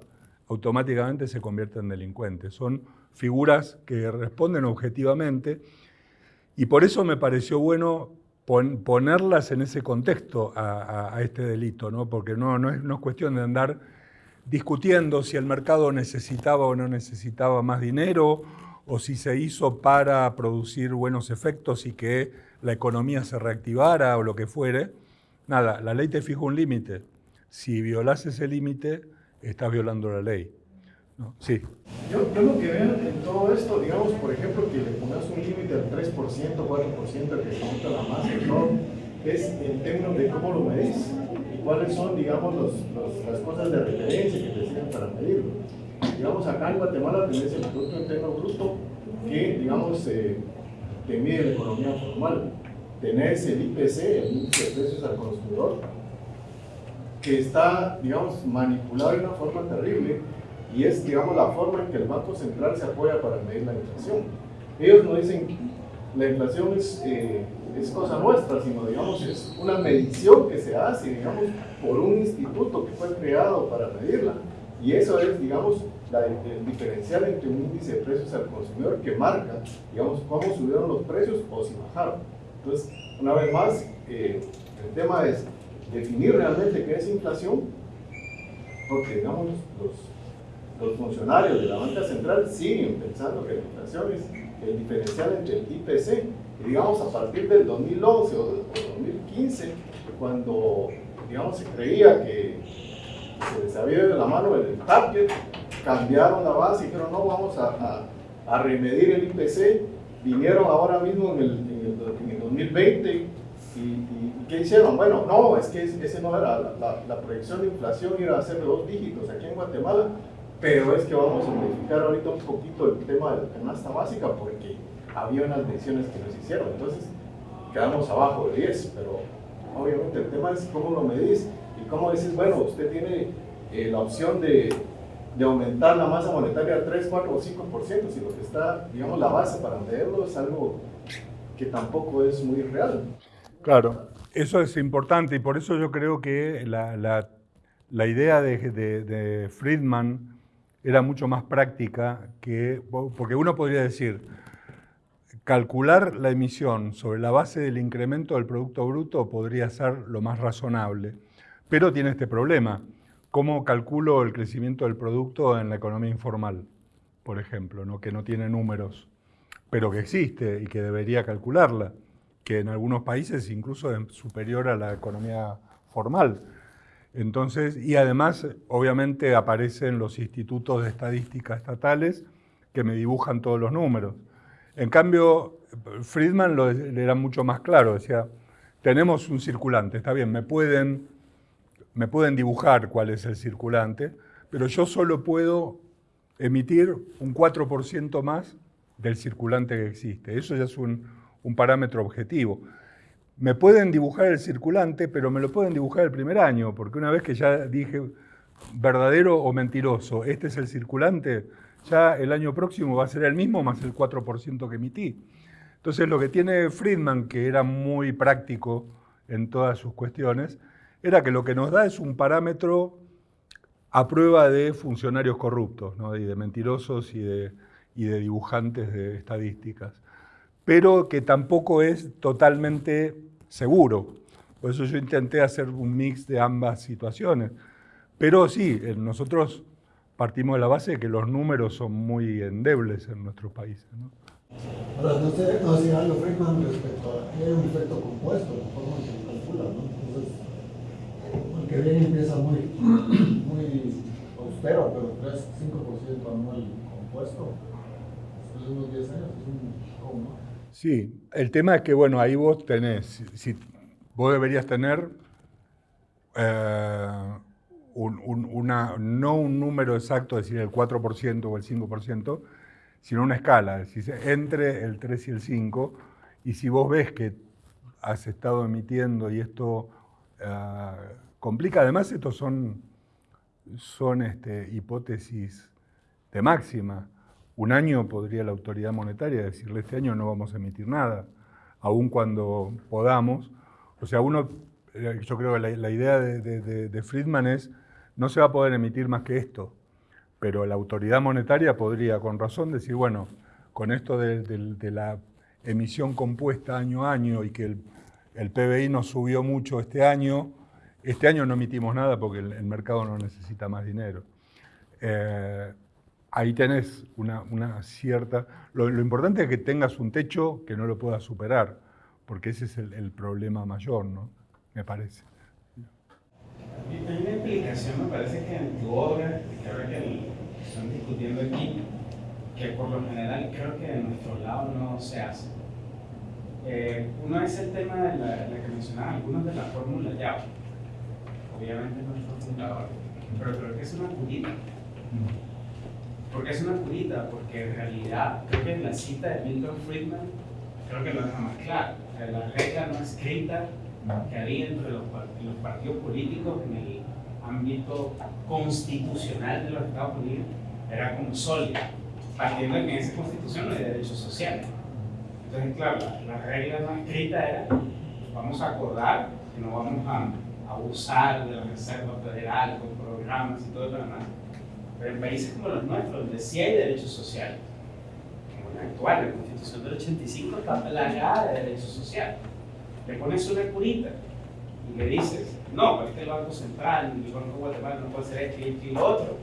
automáticamente se convierte en delincuente. Son figuras que responden objetivamente y por eso me pareció bueno ponerlas en ese contexto a, este delito, ¿no? porque no, es, no es cuestión de andar discutiendo si el mercado necesitaba o no necesitaba más dinero o si se hizo para producir buenos efectos y que la economía se reactivara o lo que fuere. Nada, la ley te fija un límite si violas ese límite, estás violando la ley. ¿No? Sí. Yo, yo, lo que veo en todo esto, digamos, por ejemplo, que le pongas un límite al 3%, 4% que se monta la masa, ¿no? es en términos de cómo lo medís y cuáles son, digamos, los, los, las cosas de referencia que te sirven para medirlo. Digamos, acá en Guatemala tenés el Producto Interno Bruto que, digamos, eh, te mide la economía formal. Tenés el IPC, el índice de precios al consumidor, que está, digamos, manipulado de una forma terrible y es, digamos, la forma en que el Banco Central se apoya para medir la inflación. Ellos no dicen la inflación es, eh, es cosa nuestra, sino, digamos, es una medición que se hace, digamos, por un instituto que fue creado para medirla. Y eso es, digamos, el diferencial entre un índice de precios al consumidor que marca, digamos, cómo subieron los precios o si bajaron. Entonces, una vez más, eh, el tema es definir realmente qué es inflación, porque, digamos, los, los funcionarios de la banca central siguen pensando que la inflación es el diferencial entre el IPC. Digamos, a partir del 2011 o 2015, cuando digamos, se creía que se les había ido la mano el target, cambiaron la base y dijeron, no, vamos a, a, remedir el IPC. Vinieron ahora mismo en el, en el, en el 2020 y, y, ¿qué hicieron? Bueno, no, es que ese no era, la, la, proyección de inflación iba a ser de dos dígitos aquí en Guatemala, pero es que vamos a modificar ahorita un poquito el tema de la canasta básica porque había unas mediciones que nos hicieron, entonces quedamos abajo de 10, pero obviamente el tema es cómo lo medís y cómo dices, bueno, usted tiene eh, la opción de, de, aumentar la masa monetaria al 3, 4 o 5%, si lo que está, digamos, la base para medirlo es algo que tampoco es muy real. Claro, eso es importante y por eso yo creo que la, la, la idea de, de, de Friedman era mucho más práctica que, porque uno podría decir, calcular la emisión sobre la base del incremento del Producto Bruto podría ser lo más razonable, pero tiene este problema. ¿Cómo calculo el crecimiento del producto en la economía informal, por ejemplo, ¿no? que no tiene números, pero que existe y que debería calcularla, que en algunos países incluso es superior a la economía formal? Entonces, y además, obviamente, aparecen los institutos de estadística estatales que me dibujan todos los números. En cambio, Friedman lo era mucho más claro, decía, tenemos un circulante, está bien, me pueden, me pueden dibujar cuál es el circulante, pero yo solo puedo emitir un 4% más del circulante que existe. Eso ya es un, un parámetro objetivo me pueden dibujar el circulante, pero me lo pueden dibujar el primer año, porque una vez que ya dije verdadero o mentiroso, este es el circulante, ya el año próximo va a ser el mismo más el 4% que emití. Entonces lo que tiene Friedman, que era muy práctico en todas sus cuestiones, era que lo que nos da es un parámetro a prueba de funcionarios corruptos, y de mentirosos y de dibujantes de estadísticas pero que tampoco es totalmente seguro. Por eso yo intenté hacer un mix de ambas situaciones. Pero sí, eh, nosotros partimos de la base de que los números son muy endebles en nuestros países. ¿no? Ahora, no sé, no sé algo Friedman respecto a hay un efecto compuesto, la forma en que se calcula, ¿no? Entonces, el que viene empieza muy, muy austero, pero 3, 5% anual compuesto, después de unos 10 años es un ¿no? Sí, el tema es que, bueno, ahí vos tenés, si, vos deberías tener eh, un, un, una, no un número exacto, es decir, el 4% o el 5%, sino una escala, es decir, entre el 3 y el 5, y si vos ves que has estado emitiendo y esto uh, complica, además estos son, son este, hipótesis de máxima, un año podría la autoridad monetaria decirle este año no vamos a emitir nada, aun cuando podamos. O sea, uno, eh, yo creo que la, idea de, Friedman es no se va a poder emitir más que esto, pero la autoridad monetaria podría con razón decir, bueno, con esto de, la emisión compuesta año a año y que el, PBI nos subió mucho este año, este año no emitimos nada porque el, el mercado no necesita más dinero. Eh, ahí tenés una, una cierta... Lo, lo, importante es que tengas un techo que no lo puedas superar, porque ese es el, el problema mayor, ¿no? Me parece. Hay una implicación, me parece que en tu obra, que ahora que están discutiendo aquí, que por lo general creo que de nuestro lado no se hace. Eh, uno es el tema de la, la que mencionaban algunos de la fórmula YAO. Obviamente no es fundador, pero creo que es una curita. Mm porque es una curita, porque en realidad creo que en la cita de Milton Friedman creo que lo deja más claro. O sea, la regla no escrita que había entre los, los partidos políticos en el ámbito constitucional de los Estados Unidos era como sólida, partiendo de que en esa constitución no hay derechos sociales. Entonces, claro, la, regla no escrita era, vamos a acordar que no vamos a abusar de la Reserva Federal con programas y todo lo demás. Pero en países como los nuestros, donde sí hay derechos sociales, como la actual, la Constitución del 85 está plagada de derechos sociales. Le pones una curita y le dices, no, porque el Banco Central, el Banco Guatemala no puede hacer esto y lo otro,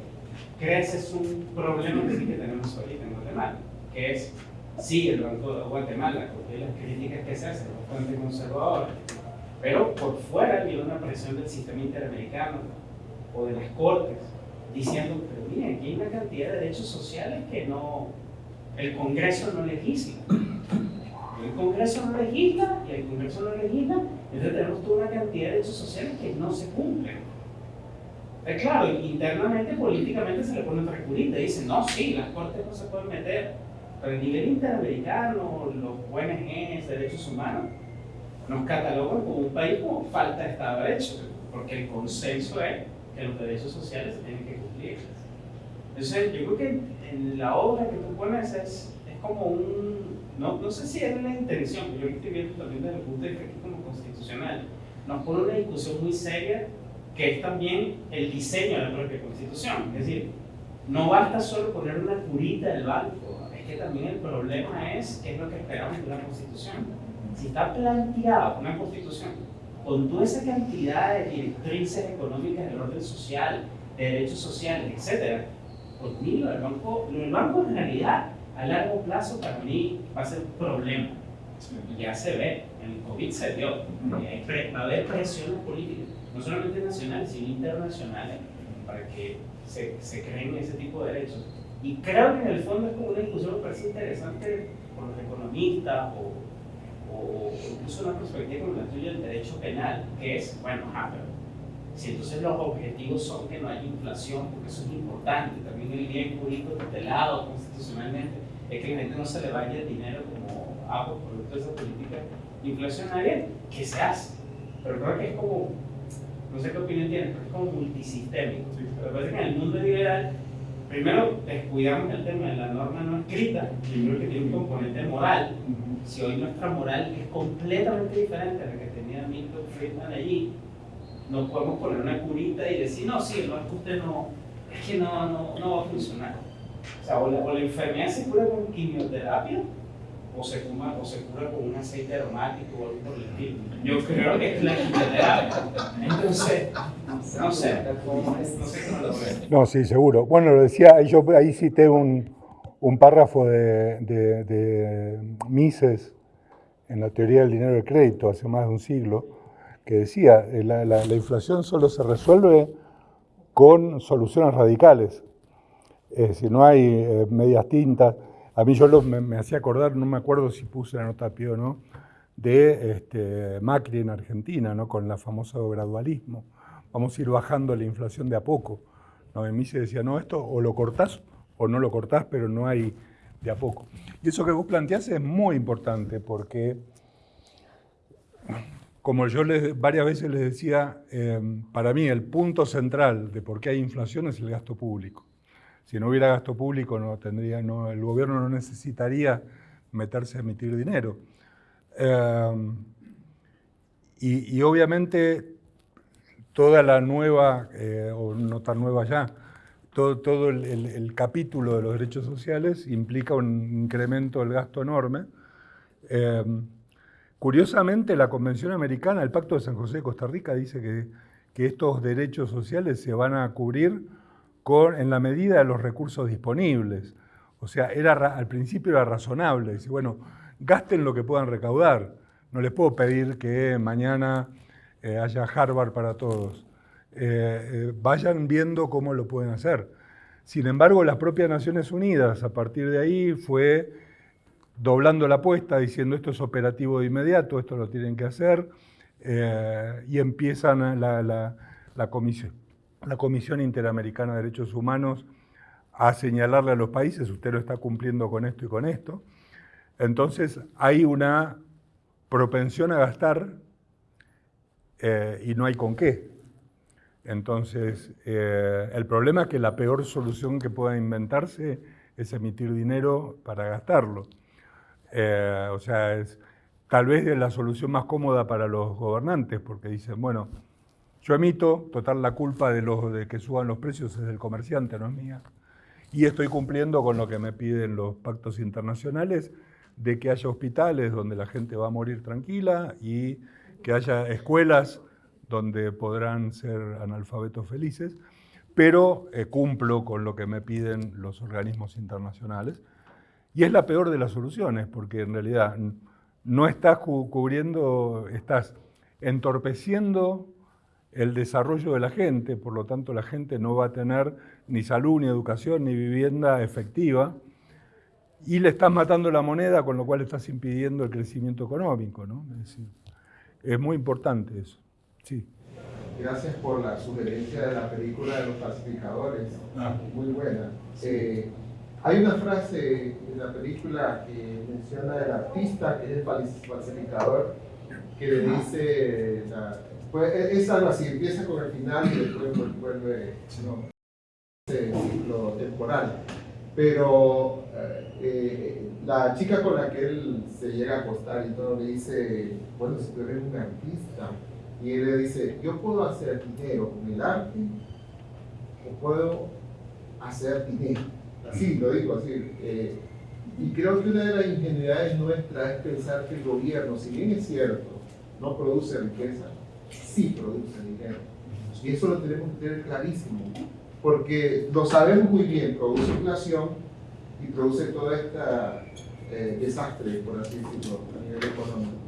creces un problema que sí que tenemos ahorita en Guatemala, que es, sí, el Banco de Guatemala, porque las críticas que se hacen, bastante conservadoras, pero por fuera viene una presión del sistema interamericano o de las cortes diciendo, pero miren, aquí hay una cantidad de derechos sociales que no, el Congreso no legisla. El Congreso no legisla y el Congreso no legisla, entonces tenemos toda una cantidad de derechos sociales que no se cumplen. Es claro, internamente, políticamente se le pone otra curita dicen, no, sí, las cortes no se pueden meter, pero a nivel interamericano, los ONGs, derechos humanos, nos catalogan como un país con falta de Estado de Derecho, porque el consenso es que los derechos sociales se tienen que cumplir. Entonces, yo creo que en la obra que tú pones es, es como un, no, no sé si es la intención, pero yo estoy viendo también desde el punto de vista como constitucional, nos pone una discusión muy seria que es también el diseño de la propia constitución. Es decir, no basta solo poner una curita del banco, es que también el problema es qué es lo que esperamos de una constitución si está planteada una constitución con toda esa cantidad de directrices económicas del orden social, derechos sociales, etc., pues mí lo del banco, del banco en realidad a largo plazo para mí va a ser un problema. Y ya se ve, en el COVID se vio, va a haber presiones políticas, no solamente nacionales, sino internacionales, para que se, se creen ese tipo de derechos. Y creo que en el fondo es como una discusión que parece interesante por los economistas o o incluso una perspectiva como la tuya del derecho penal, que es, bueno, ah, si entonces los objetivos son que no haya inflación, porque eso es importante, también el bien jurídico tutelado constitucionalmente, es que a la gente no se le vaya el dinero como ah, por producto de esa política inflacionaria, que se hace. Pero creo que es como, no sé qué opinión tienes, pero es como multisistémico. Pero parece que en el mundo liberal primero descuidamos el tema de la norma no escrita, primero que tiene un componente moral. Si hoy nuestra moral es completamente diferente a la que tenía Milton Friedman allí, no podemos poner una curita y decir, no, sí, no, es que usted no, es que no, no, no va a funcionar. O sea, o la, o la enfermedad se cura con quimioterapia, o se, cura, o se cura con un aceite aromático o algo por el estilo. Yo creo que es la quimioterapia. Entonces, no sé, no sé cómo lo ve. No, sí, seguro. Bueno, lo decía, yo ahí cité un, un párrafo de, de, de, Mises en la teoría del dinero y crédito hace más de un siglo, que decía, eh, la, la, la inflación solo se resuelve con soluciones radicales. Es decir, no hay eh, medias tintas. A mí yo me, hacía acordar, no me acuerdo si puse la nota pie o no, de este, Macri en Argentina, ¿no? con la famosa gradualismo. Vamos a ir bajando la inflación de a poco. ¿no? En mí se decía, no, esto o lo cortás o no lo cortás, pero no hay de a poco. Y eso que vos planteás es muy importante porque, como yo varias veces les decía, eh, para mí el punto central de por qué hay inflación es el gasto público. Si no hubiera gasto público, no tendría, el gobierno no necesitaría meterse a emitir dinero. Eh, y, obviamente toda la nueva, eh, o no tan nueva ya, todo, el, capítulo de los derechos sociales implica un incremento del gasto enorme. Eh, curiosamente, la Convención Americana, el Pacto de San José de Costa Rica, dice que, que estos derechos sociales se van a cubrir con, en la medida de los recursos disponibles. O sea, era, al principio era razonable. Dice, bueno, gasten lo que puedan recaudar. No les puedo pedir que mañana eh, haya Harvard para todos. Eh, eh, vayan viendo cómo lo pueden hacer. Sin embargo, las propias Naciones Unidas, a partir de ahí, fue doblando la apuesta, diciendo esto es operativo de inmediato, esto lo tienen que hacer, eh, y empiezan la, comisión, la Comisión Interamericana de Derechos Humanos a señalarle a los países, usted lo está cumpliendo con esto y con esto. Entonces hay una propensión a gastar eh, y no hay con qué. Entonces, eh, el problema es que la peor solución que pueda inventarse es emitir dinero para gastarlo. Eh, o sea, es tal vez es la solución más cómoda para los gobernantes, porque dicen, bueno, yo emito, total la culpa de, los, de que suban los precios es del comerciante, no es mía. Y estoy cumpliendo con lo que me piden los pactos internacionales de que haya hospitales donde la gente va a morir tranquila y que haya escuelas donde podrán ser analfabetos felices, pero eh, cumplo con lo que me piden los organismos internacionales. Y es la peor de las soluciones, porque en realidad no estás cubriendo, estás entorpeciendo el desarrollo de la gente, por lo tanto la gente no va a tener ni salud, ni educación, ni vivienda efectiva, y le estás matando la moneda, con lo cual estás impidiendo el crecimiento económico. ¿no? Es, decir, es muy importante eso. Sí. Gracias por la sugerencia de la película de los falsificadores. Ah. Muy buena. Eh, hay una frase en la película que menciona el artista, que es el falsificador, que le dice, pues, es algo así, empieza con el final y después vuelve no, ese ciclo temporal. Pero eh, eh, la chica con la que él se llega a acostar y todo le dice, bueno, si tú eres un artista, y él le dice, yo puedo hacer dinero con el arte o puedo hacer dinero. Así, lo digo así. Eh, y creo que una de las ingenuidades nuestras es pensar que el gobierno, si bien es cierto, no produce riqueza, sí produce dinero. Y eso lo tenemos que tener clarísimo, porque lo sabemos muy bien, produce inflación y produce todo este desastre, por así decirlo, a nivel económico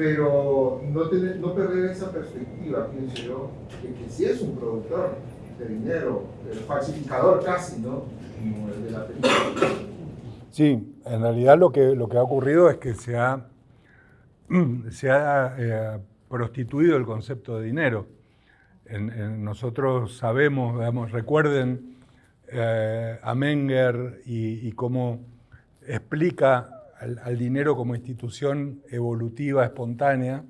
pero no, tener, no perder esa perspectiva, pienso yo, de que si es un productor de dinero, falsificador casi, ¿no? Sí, en realidad lo que, lo que ha ocurrido es que se ha, se ha eh, prostituido el concepto de dinero. Nosotros sabemos, recuerden eh, a Menger y, y cómo explica al, dinero como institución evolutiva, espontánea,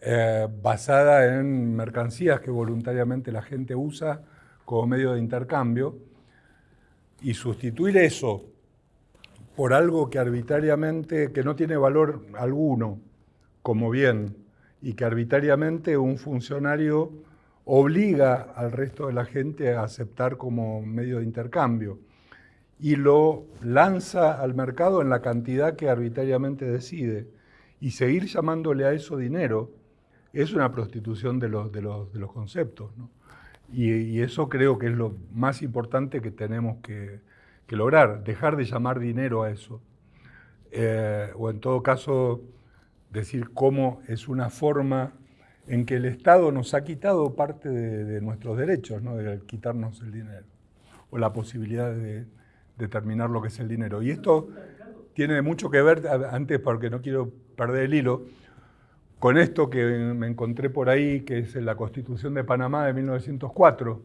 eh, basada en mercancías que voluntariamente la gente usa como medio de intercambio, y sustituir eso por algo que arbitrariamente, que no tiene valor alguno como bien, y que arbitrariamente un funcionario obliga al resto de la gente a aceptar como medio de intercambio y lo lanza al mercado en la cantidad que arbitrariamente decide. Y seguir llamándole a eso dinero es una prostitución de los, de los, de los conceptos. ¿no? Y, eso creo que es lo más importante que tenemos que, lograr, dejar de llamar dinero a eso. Eh, o en todo caso, decir cómo es una forma en que el Estado nos ha quitado parte de, de nuestros derechos, ¿no? de quitarnos el dinero, o la posibilidad de, determinar lo que es el dinero. Y esto tiene mucho que ver, antes porque no quiero perder el hilo, con esto que me encontré por ahí, que es la Constitución de Panamá de 1904,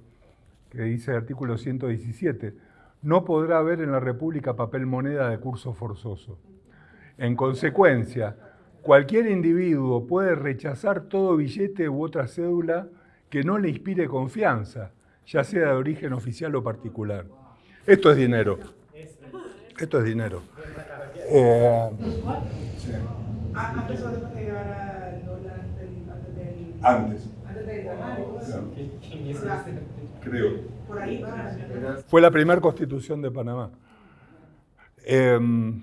que dice el artículo 117, no podrá haber en la República papel moneda de curso forzoso. En consecuencia, cualquier individuo puede rechazar todo billete u otra cédula que no le inspire confianza, ya sea de origen oficial o particular. Esto es dinero. Esto es dinero. Eh, antes del Antes. Creo. Por ahí Fue la primera constitución de Panamá. Em,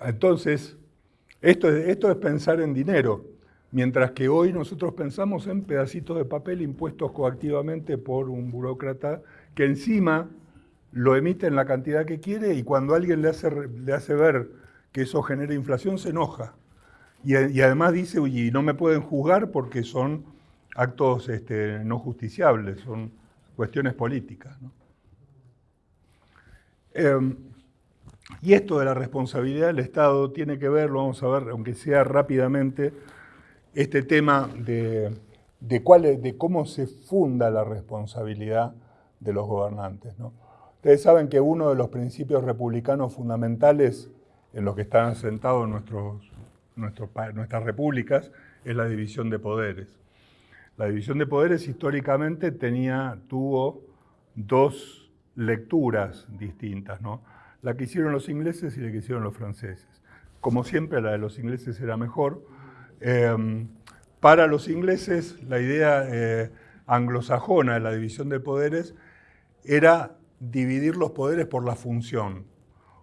entonces, esto es, esto es pensar en dinero, mientras que hoy nosotros pensamos en pedacitos de papel impuestos coactivamente por un burócrata que encima lo emite en la cantidad que quiere y cuando alguien le hace, le hace ver que eso genera inflación, se enoja. Y, además dice, oye, no me pueden juzgar porque son actos este, no justiciables, son cuestiones políticas. Em, y esto de la responsabilidad del Estado tiene que ver, lo vamos a ver, aunque sea rápidamente, este tema de, de, de cómo se funda la responsabilidad de los gobernantes. ¿no? Ustedes saben que uno de los principios republicanos fundamentales en los que están asentados nuestros, nuestras repúblicas es la división de poderes. La división de poderes históricamente tenía, tuvo dos lecturas distintas, ¿no? La que hicieron los ingleses y la que hicieron los franceses. Como siempre, la de los ingleses era mejor. Em, para los ingleses, la idea eh, anglosajona de la división de poderes era dividir los poderes por la función.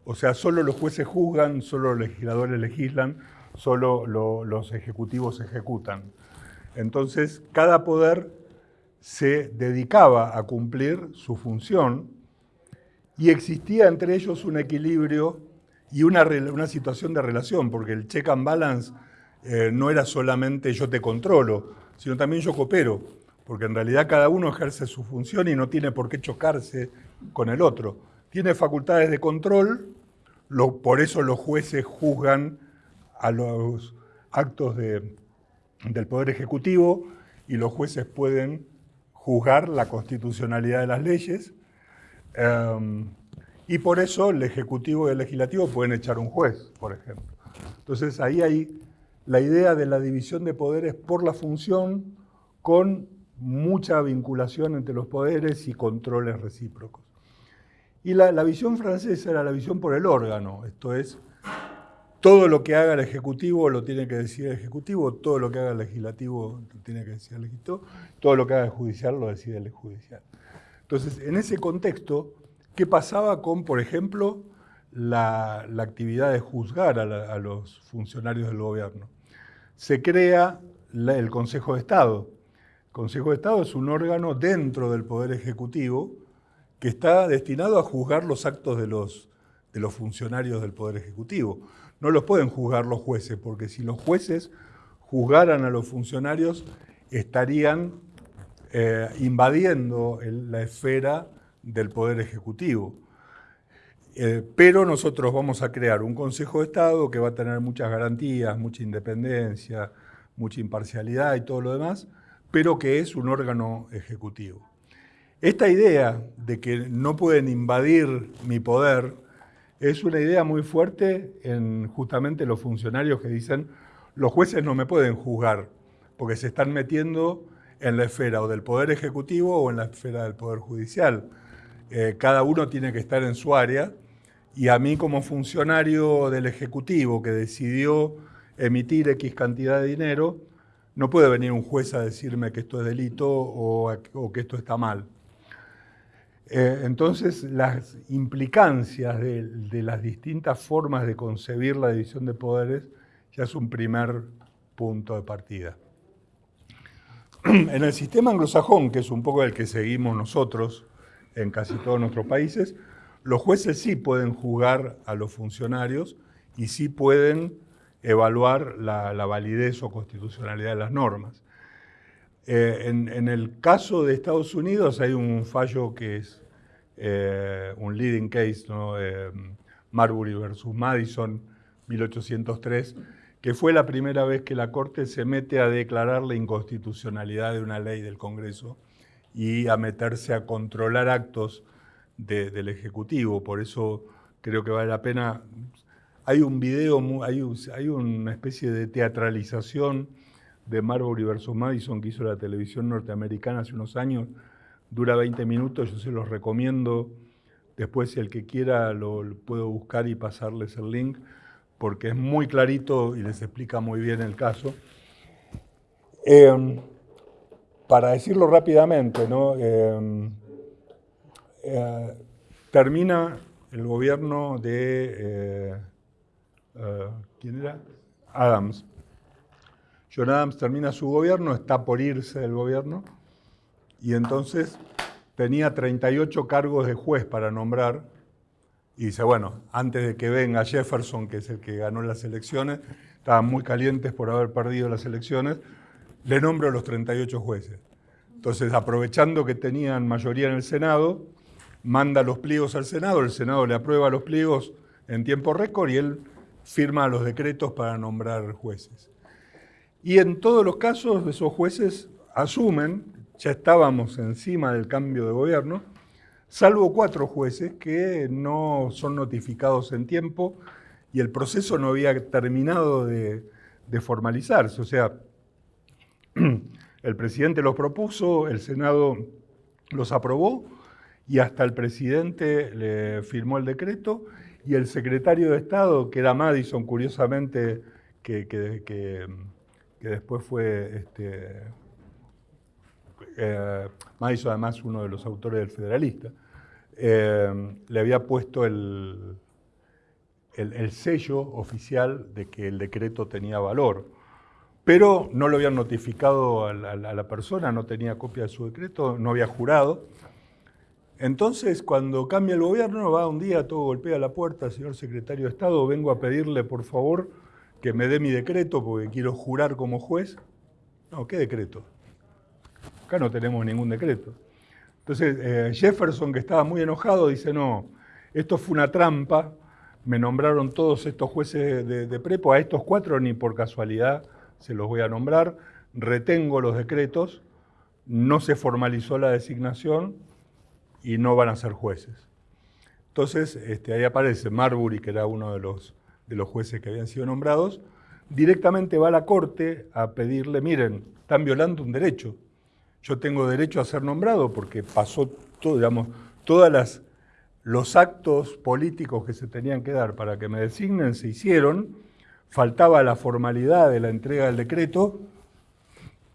O sea, solo los jueces juzgan, solo los legisladores legislan, solo los ejecutivos ejecutan. Entonces, cada poder se dedicaba a cumplir su función y existía entre ellos un equilibrio y una, una situación de relación, porque el check and balance eh, no era solamente yo te controlo, sino también yo coopero, porque en realidad cada uno ejerce su función y no tiene por qué chocarse con el otro. Tiene facultades de control, por eso los jueces juzgan a los actos del Poder Ejecutivo y los jueces pueden juzgar la constitucionalidad de las leyes. Em, y por eso el Ejecutivo y el Legislativo pueden echar un juez, por ejemplo. Entonces ahí hay la idea de la división de poderes por la función con mucha vinculación entre los poderes y controles recíprocos. Y la visión francesa era la visión por el órgano, esto es, todo lo que haga el Ejecutivo lo tiene que decir el Ejecutivo, todo lo que haga el Legislativo lo tiene que decir el Legislativo, todo lo que haga el Judicial lo decide el Judicial. Entonces, en ese contexto, ¿qué pasaba con, por ejemplo, la, actividad de juzgar a, los funcionarios del gobierno? Se crea el Consejo de Estado. El Consejo de Estado es un órgano dentro del Poder Ejecutivo que está destinado a juzgar los actos de los, de los funcionarios del Poder Ejecutivo no los pueden juzgar los jueces, porque si los jueces juzgaran a los funcionarios, estarían eh, invadiendo la esfera del Poder Ejecutivo. Eh, pero nosotros vamos a crear un Consejo de Estado que va a tener muchas garantías, mucha independencia, mucha imparcialidad y todo lo demás, pero que es un órgano ejecutivo. Esta idea de que no pueden invadir mi poder es una idea muy fuerte en justamente los funcionarios que dicen los jueces no me pueden juzgar porque se están metiendo en la esfera o del Poder Ejecutivo o en la esfera del Poder Judicial. Eh, cada uno tiene que estar en su área y a mí como funcionario del Ejecutivo que decidió emitir X cantidad de dinero, no puede venir un juez a decirme que esto es delito o, o que esto está mal. Eh, entonces, las implicancias de, las distintas formas de concebir la división de poderes ya es un primer punto de partida. En el sistema anglosajón, que es un poco el que seguimos nosotros en casi todos nuestros países, los jueces sí pueden juzgar a los funcionarios y sí pueden evaluar la, validez o constitucionalidad de las normas. Eh, en, el caso de Estados Unidos hay un fallo que es eh, un leading case, ¿no? Eh, Marbury versus Madison, 1803, que fue la primera vez que la Corte se mete a declarar la inconstitucionalidad de una ley del Congreso y a meterse a controlar actos del Ejecutivo. Por eso creo que vale la pena. Hay un video, hay, hay una especie de teatralización de Marbury versus Madison que hizo la televisión norteamericana hace unos años, dura 20 minutos, yo se los recomiendo. Después, si el que quiera, lo, puedo buscar y pasarles el link, porque es muy clarito y les explica muy bien el caso. Em, para decirlo rápidamente, ¿no? Em, eh, termina el gobierno de... Eh, eh, ¿Quién era? Adams. John Adams termina su gobierno, está por irse del gobierno, y entonces tenía 38 cargos de juez para nombrar, y dice, bueno, antes de que venga Jefferson, que es el que ganó las elecciones, estaban muy calientes por haber perdido las elecciones, le nombro a los 38 jueces. Entonces, aprovechando que tenían mayoría en el Senado, manda los pliegos al Senado, el Senado le aprueba los pliegos en tiempo récord y él firma los decretos para nombrar jueces. Y en todos los casos, esos jueces asumen, ya estábamos encima del cambio de gobierno, salvo cuatro jueces que no son notificados en tiempo y el proceso no había terminado de, formalizarse. O sea, El presidente los propuso, el Senado los aprobó y hasta el presidente le firmó el decreto y el secretario de Estado, que era Madison, curiosamente, que, después fue este, eh, además uno de los autores del Federalista, eh, le había puesto el, el, sello oficial de que el decreto tenía valor. Pero no lo habían notificado a la, persona, no tenía copia de su decreto, no había jurado. Entonces, cuando cambia el gobierno, va un día, todo golpea la puerta, señor secretario de Estado, vengo a pedirle, por favor, que me dé mi decreto porque quiero jurar como juez. No, ¿qué decreto? Acá no tenemos ningún decreto. Entonces, eh, Jefferson, que estaba muy enojado, dice, no, esto fue una trampa, me nombraron todos estos jueces de, prepo, a estos cuatro ni por casualidad se los voy a nombrar, retengo los decretos, no se formalizó la designación y no van a ser jueces. Entonces, este, ahí aparece Marbury, que era uno de los, de los jueces que habían sido nombrados, directamente va a la corte a pedirle, miren, están violando un derecho. Yo tengo derecho a ser nombrado porque pasó todo, digamos, los actos políticos que se tenían que dar para que me designen se hicieron, faltaba la formalidad de la entrega del decreto,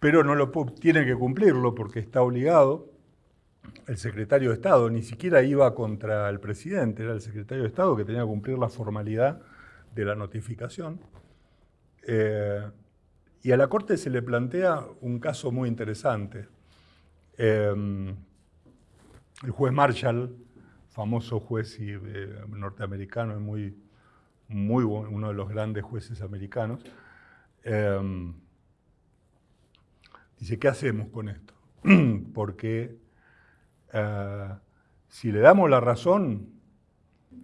pero no lo tiene que cumplirlo porque está obligado. El secretario de Estado ni siquiera iba contra el presidente, era el secretario de Estado que tenía que cumplir la formalidad de la notificación. Eh, y a la Corte se le plantea un caso muy interesante. Eh, el juez Marshall, famoso juez y, eh, norteamericano, es muy, muy uno de los grandes jueces americanos. Dice, ¿qué hacemos con esto? Porque si le damos la razón,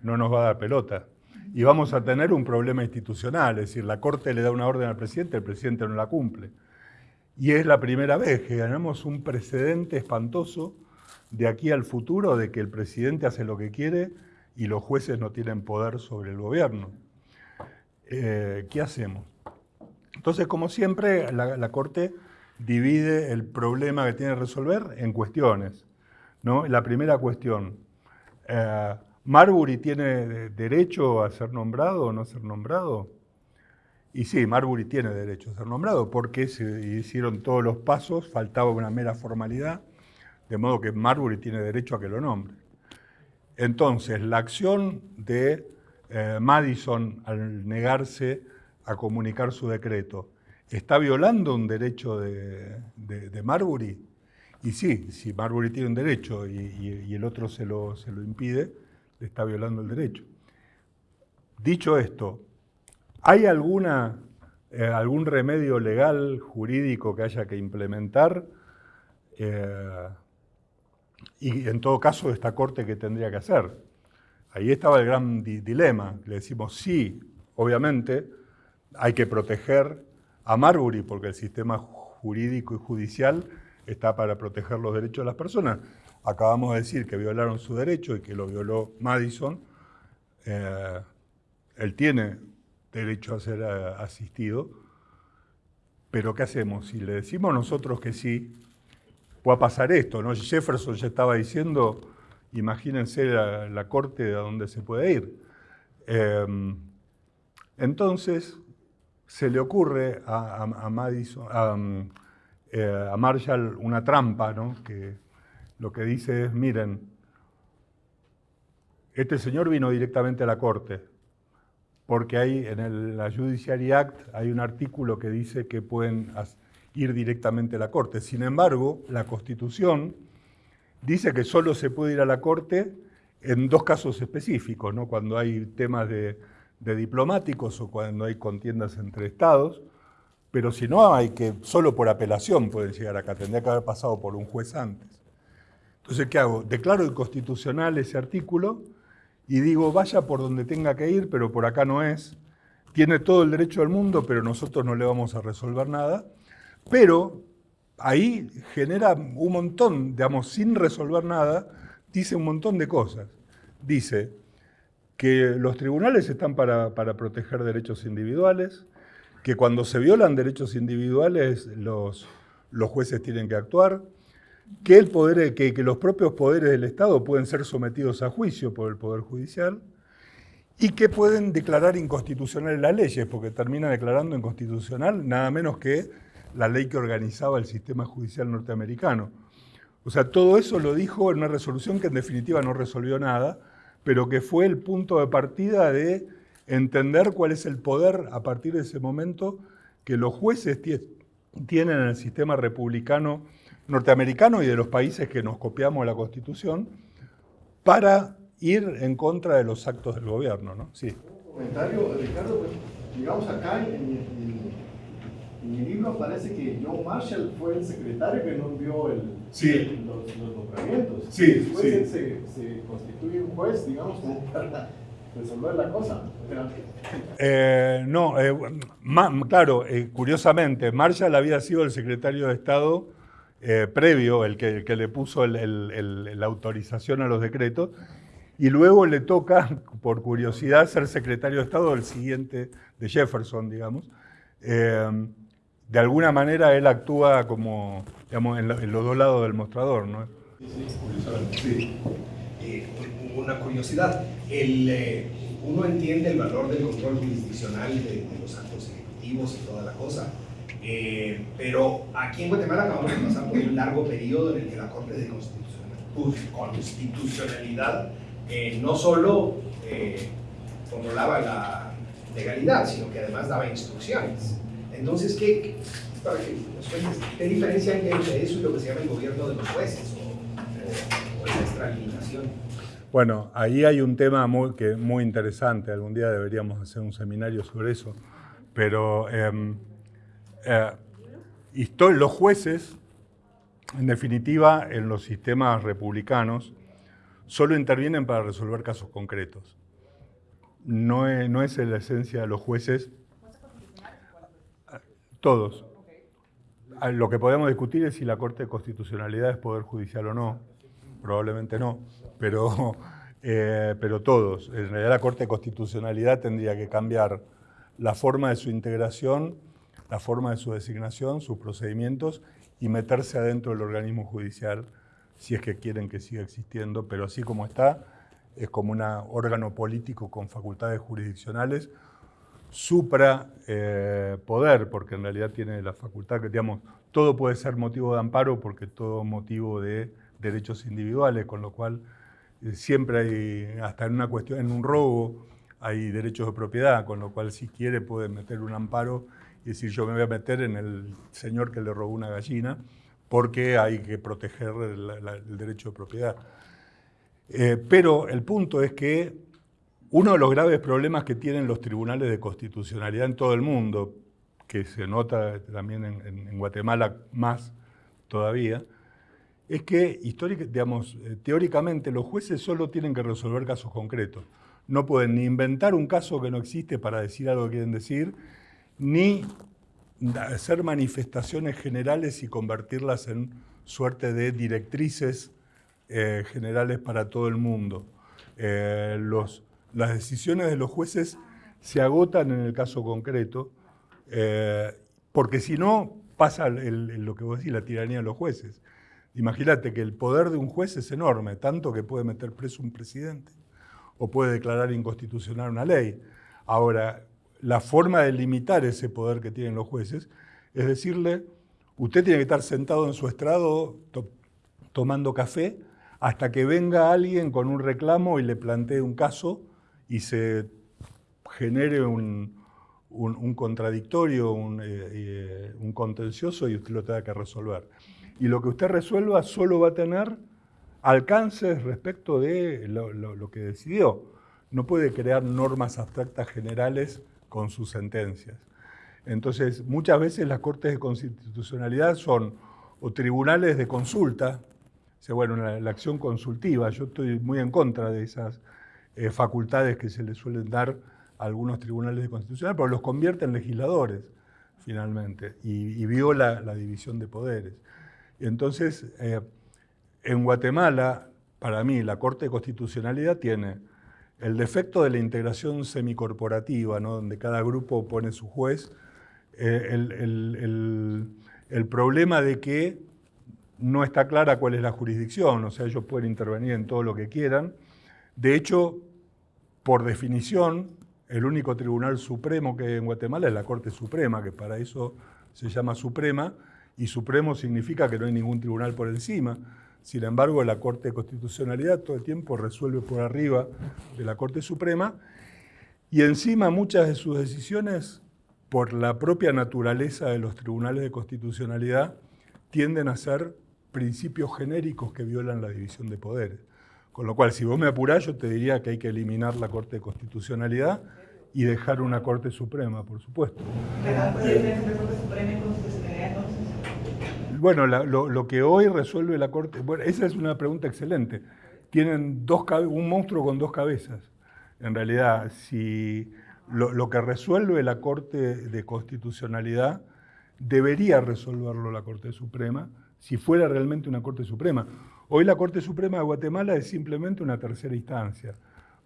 no nos va a dar pelota. Y vamos a tener un problema institucional, es decir, la Corte le da una orden al presidente, el presidente no la cumple. Y es la primera vez que ganamos un precedente espantoso de aquí al futuro de que el presidente hace lo que quiere y los jueces no tienen poder sobre el gobierno. Eh, ¿Qué hacemos? Entonces, como siempre, la, Corte divide el problema que tiene que resolver en cuestiones. ¿no? La primera cuestión, eh, ¿Marbury tiene derecho a ser nombrado o no ser nombrado? Y sí, Marbury tiene derecho a ser nombrado porque se hicieron todos los pasos, faltaba una mera formalidad de modo que Marbury tiene derecho a que lo nombre. Entonces, la acción de eh, Madison al negarse a comunicar su decreto, ¿está violando un derecho de, Marbury? Y sí, si Marbury tiene un derecho y, el otro se lo, se lo impide, le está violando el derecho. Dicho esto, ¿hay alguna, eh, algún remedio legal, jurídico que haya que implementar? Eh, y en todo caso, esta Corte, ¿qué tendría que hacer? Ahí estaba el gran dilema. Le decimos, sí, obviamente, hay que proteger a Marbury, porque el sistema jurídico y judicial está para proteger los derechos de las personas. Acabamos de decir que violaron su derecho y que lo violó Madison. Eh, él tiene derecho a ser eh, asistido, pero ¿qué hacemos? Si le decimos nosotros que sí, pueda pasar esto. ¿no? Jefferson ya estaba diciendo, imagínense la, corte a donde se puede ir. Em, entonces, se le ocurre a, Madison, eh, a, Marshall una trampa, ¿no? que lo que dice es, miren, este señor vino directamente a la corte, porque hay en el, la Judiciary Act hay un artículo que dice que pueden ir directamente a la Corte. Sin embargo, la Constitución dice que solo se puede ir a la Corte en dos casos específicos, ¿no? cuando hay temas de, diplomáticos o cuando hay contiendas entre estados, pero si no hay que, solo por apelación pueden llegar acá, tendría que haber pasado por un juez antes. Entonces, ¿qué hago? Declaro inconstitucional ese artículo y digo, vaya por donde tenga que ir, pero por acá no es. Tiene todo el derecho del mundo, pero nosotros no le vamos a resolver nada. Pero ahí genera un montón, digamos, sin resolver nada, dice un montón de cosas. Dice que los tribunales están para, proteger derechos individuales, que cuando se violan derechos individuales los, los jueces tienen que actuar, que, el poder, que, los propios poderes del Estado pueden ser sometidos a juicio por el Poder Judicial y que pueden declarar inconstitucionales las leyes, porque termina declarando inconstitucional nada menos que la ley que organizaba el sistema judicial norteamericano. O sea, todo eso lo dijo en una resolución que en definitiva no resolvió nada, pero que fue el punto de partida de entender cuál es el poder a partir de ese momento que los jueces tienen en el sistema republicano norteamericano y de los países que nos copiamos la Constitución para ir en contra de los actos del gobierno. ¿no? Sí. Un comentario, Ricardo, pues, digamos acá en, en, en, el libro parece que John Marshall fue el secretario que no envió el, Sí. el- los, los nombramientos. Sí, Después sí. él se, se constituye un juez, digamos, como para resolver la cosa. Eh, no, eh, claro, eh, curiosamente, Marshall había sido el secretario de Estado eh, previo, el que, el que le puso el- el- la autorización a los decretos, y luego le toca, por curiosidad, ser secretario de Estado del siguiente, de Jefferson, digamos. Eh, de alguna manera él actúa como, digamos, en, lo- en los dos lados del mostrador, ¿no? Sí. Eh, una curiosidad, el, eh, uno entiende el valor del control jurisdiccional de, de los actos ejecutivos y toda la cosa, eh, pero aquí en Guatemala acabamos de pasar por un largo periodo en el que la Corte de Constitucional- Constitucionalidad eh, no solo eh, controlaba la legalidad, sino que además daba instrucciones. Entonces, ¿qué, para que ¿qué diferencia hay entre eso y lo que se llama el gobierno de los jueces o, o- o extralimitación? Bueno, ahí hay un tema muy, que, muy interesante. Algún día deberíamos hacer un seminario sobre eso. Pero em, eh, los jueces, en definitiva, en los sistemas republicanos, solo intervienen para resolver casos concretos. No es, no es la esencia de los jueces. Todos. Ah, Lo que podemos discutir es si la Corte de Constitucionalidad es poder judicial o no. Probablemente no, pero, eh, pero todos. En realidad la Corte de Constitucionalidad tendría que cambiar la forma de su integración, la forma de su designación, sus procedimientos y meterse adentro del organismo judicial si es que quieren que siga existiendo, pero así como está, es como un órgano político con facultades jurisdiccionales supra eh, poder, porque en realidad tiene la facultad que, digamos, todo puede ser motivo de amparo porque todo motivo de derechos individuales, con lo cual eh, siempre hay, hasta en una cuestión, en un robo, hay derechos de propiedad, con lo cual si quiere puede meter un amparo y decir yo me voy a meter en el señor que le robó una gallina porque hay que proteger el, derecho de propiedad. Eh, pero el punto es que uno de los graves problemas que tienen los tribunales de constitucionalidad en todo el mundo, que se nota también en, Guatemala más todavía, es que eh, teóricamente los jueces solo tienen que resolver casos concretos. No pueden ni inventar un caso que no existe para decir algo que quieren decir, ni hacer manifestaciones generales y convertirlas en suerte de directrices eh, generales para todo el mundo. Eh, las decisiones de los jueces se agotan en el caso concreto, eh, porque si no pasa lo que vos decís, la tiranía de los jueces. Imagínate que el poder de un juez es enorme, tanto que puede meter preso un presidente o puede declarar inconstitucional una ley. Ahora, la forma de limitar ese poder que tienen los jueces es decirle, usted tiene que estar sentado en su estrado to- tomando café hasta que venga alguien con un reclamo y le plantee un caso y se genere un, un- contradictorio, un, eh, eh, un contencioso y usted lo tenga que resolver. Y lo que usted resuelva solo va a tener alcances respecto de lo que decidió. No puede crear normas abstractas generales con sus sentencias. Entonces, muchas veces las cortes de constitucionalidad son o tribunales de consulta, o sea, bueno, la, acción consultiva. Yo estoy muy en contra de esas eh, facultades que se le suelen dar a algunos tribunales de constitucional, pero los convierte en legisladores, finalmente, y, y viola la división de poderes. Entonces, eh, en Guatemala, para mí, la Corte de Constitucionalidad tiene el defecto de la integración semicorporativa, ¿no? donde cada grupo pone su juez, eh, el, el- problema de que no está clara cuál es la jurisdicción, o sea, ellos pueden intervenir en todo lo que quieran. De hecho, por definición, el único tribunal supremo que hay en Guatemala es la Corte Suprema, que para eso se llama Suprema, y Supremo significa que no hay ningún tribunal por encima. Sin embargo, la Corte de Constitucionalidad todo el tiempo resuelve por arriba de la Corte Suprema, y encima muchas de sus decisiones, por la propia naturaleza de los tribunales de constitucionalidad, tienden a ser principios genéricos que violan la división de poderes. Con lo cual, si vos me apurás, yo te diría que hay que eliminar la Corte de Constitucionalidad y dejar una Corte Suprema, por supuesto. Corte Suprema y Constitucionalidad entonces? Bueno, la, lo, lo, que hoy resuelve la Corte... Bueno, esa es una pregunta excelente. Tienen dos, un monstruo con dos cabezas. En realidad, si lo, lo que resuelve la Corte de Constitucionalidad debería resolverlo la Corte Suprema, si fuera realmente una Corte Suprema. Hoy la Corte Suprema de Guatemala es simplemente una tercera instancia.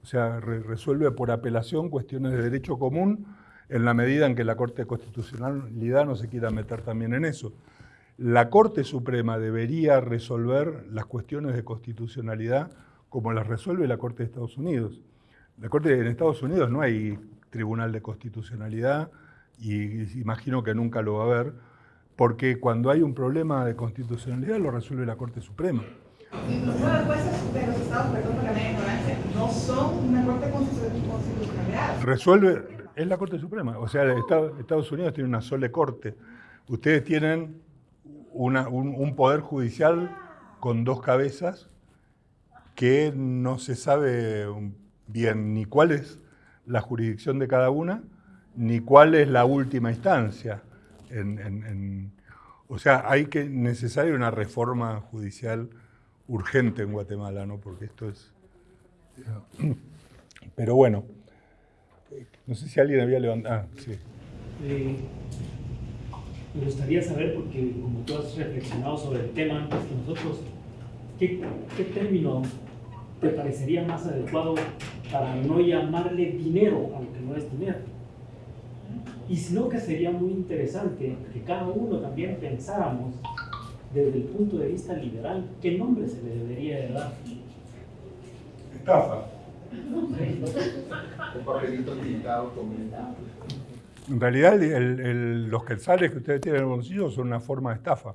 O sea, re resuelve por apelación cuestiones de derecho común en la medida en que la Corte de Constitucionalidad no se quiera meter también en eso. La Corte Suprema debería resolver las cuestiones de constitucionalidad como las resuelve la Corte de Estados Unidos. La Corte en Estados Unidos no hay tribunal de constitucionalidad y imagino que nunca lo va a haber, porque cuando hay un problema de constitucionalidad lo resuelve la Corte Suprema. Los jueces de los estados, perdón por la media ignorancia, no son una Corte de Constitucionalidad. Resuelve, es la Corte Suprema. O sea, Estados Unidos tiene una sola corte. Ustedes tienen una, un, un poder judicial con dos cabezas que no se sabe bien ni cuál es la jurisdicción de cada una, ni cuál es la última instancia. En, en, en, o sea, hay que necesaria una reforma judicial urgente en Guatemala, ¿no? Porque esto es... Pero bueno, no sé si alguien había levantado... Ah, sí. Eh, me gustaría saber, porque como tú has reflexionado sobre el tema antes que nosotros, ¿qué, qué término te parecería más adecuado para no llamarle dinero, aunque no es dinero? Y sino que sería muy interesante que cada uno también pensáramos desde el punto de vista liberal, ¿qué nombre se le debería de dar? Estafa. Un papelito pintado con En realidad, el, el, los quetzales que ustedes tienen en el bolsillo son una forma de estafa.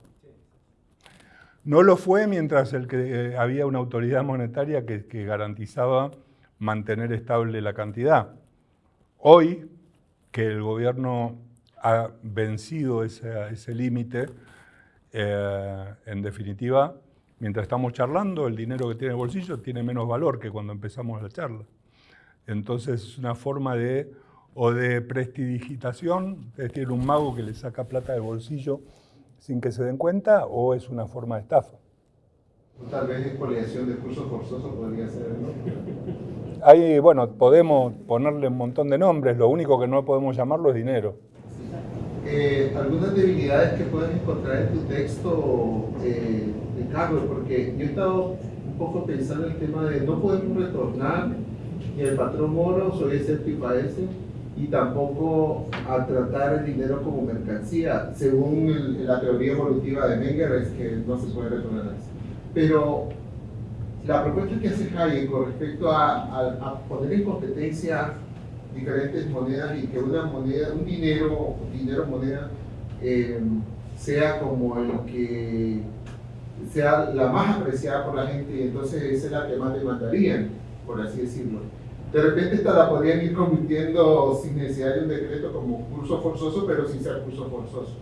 No lo fue mientras el que, eh, había una autoridad monetaria que, que garantizaba mantener estable la cantidad. Hoy, que el gobierno ha vencido ese, ese límite, eh, en definitiva, mientras estamos charlando, el dinero que tiene el bolsillo tiene menos valor que cuando empezamos la charla. Entonces es una forma de, o de prestidigitación, es decir, un mago que le saca plata del bolsillo sin que se den cuenta, o es una forma de estafa. Tal vez expoliación de cursos forzosos podría ser, ¿no? Ahí, bueno, podemos ponerle un montón de nombres, lo único que no podemos llamarlo es dinero. Eh, algunas debilidades que puedes encontrar en tu texto, eh, Carlos, porque yo he estado un poco pensando en el tema de no podemos retornar ni el patrón moro, soy escéptico a ese, y tampoco a tratar el dinero como mercancía, según el, la teoría evolutiva de Menger, es que no se puede retornar a eso. Pero la propuesta que hace Hayek con respecto a, a, a poner en competencia diferentes monedas y que una moneda, un dinero, dinero moneda, eh, sea como el que sea la más apreciada por la gente y entonces esa es la que más demandarían, por así decirlo. De repente esta la podrían ir convirtiendo sin necesidad de un decreto como curso forzoso, pero sin ser curso forzoso.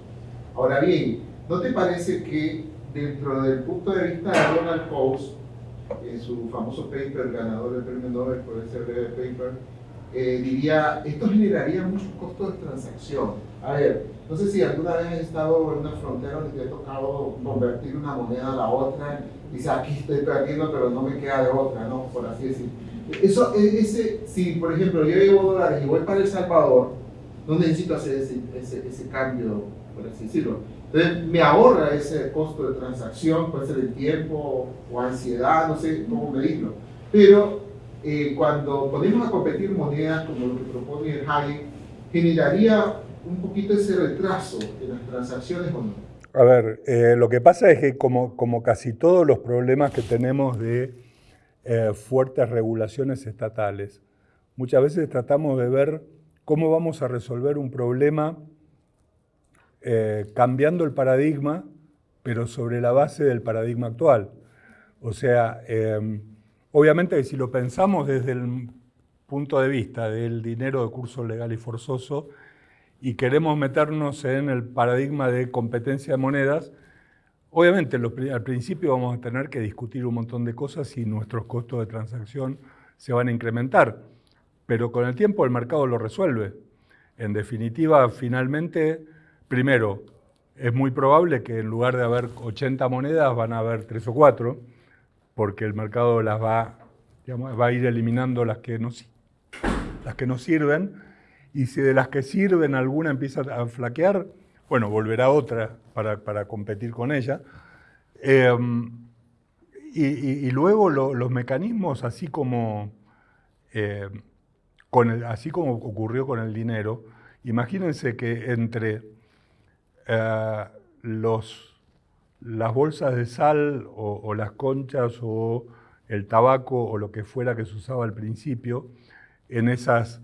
Ahora bien, ¿no te parece que dentro del punto de vista de Donald Coase, en su famoso paper ganador del premio Nobel por ese breve paper, eh, diría, esto generaría muchos costos de transacción. A ver, no sé si alguna vez has estado en una frontera donde te ha tocado convertir una moneda a la otra, y aquí estoy perdiendo, pero no me queda de otra, ¿no? Por así decir. Eso, e, ese, si por ejemplo yo llevo dólares y voy para El Salvador, no necesito hacer ese, ese, ese cambio, por así decirlo. Entonces me ahorra ese costo de transacción, puede ser el tiempo o ansiedad, no sé cómo medirlo. Pero eh, cuando ponemos a competir monedas como lo que propone el Hayek, generaría un poquito ese retraso en las transacciones o no. A ver, eh, lo que pasa es que como, como, casi todos los problemas que tenemos de eh, fuertes regulaciones estatales, muchas veces tratamos de ver cómo vamos a resolver un problema cambiando el paradigma, pero sobre la base del paradigma actual. O sea, obviamente si lo pensamos desde el punto de vista del dinero de curso legal y forzoso y queremos meternos en el paradigma de competencia de monedas, obviamente al principio vamos a tener que discutir un montón de cosas y nuestros costos de transacción se van a incrementar, pero con el tiempo el mercado lo resuelve. En definitiva, finalmente, primero, es muy probable que en lugar de haber 80 monedas van a haber 3 o 4, porque el mercado las va, va a ir eliminando las que, no, sirven, y si de las que sirven alguna empieza a flaquear, bueno, volverá otra para, competir con ella. Em, y, luego los mecanismos, así como, eh, con así como ocurrió con el dinero, imagínense que entre eh, los las bolsas de sal o, las conchas o el tabaco o lo que fuera que se usaba al principio, en esas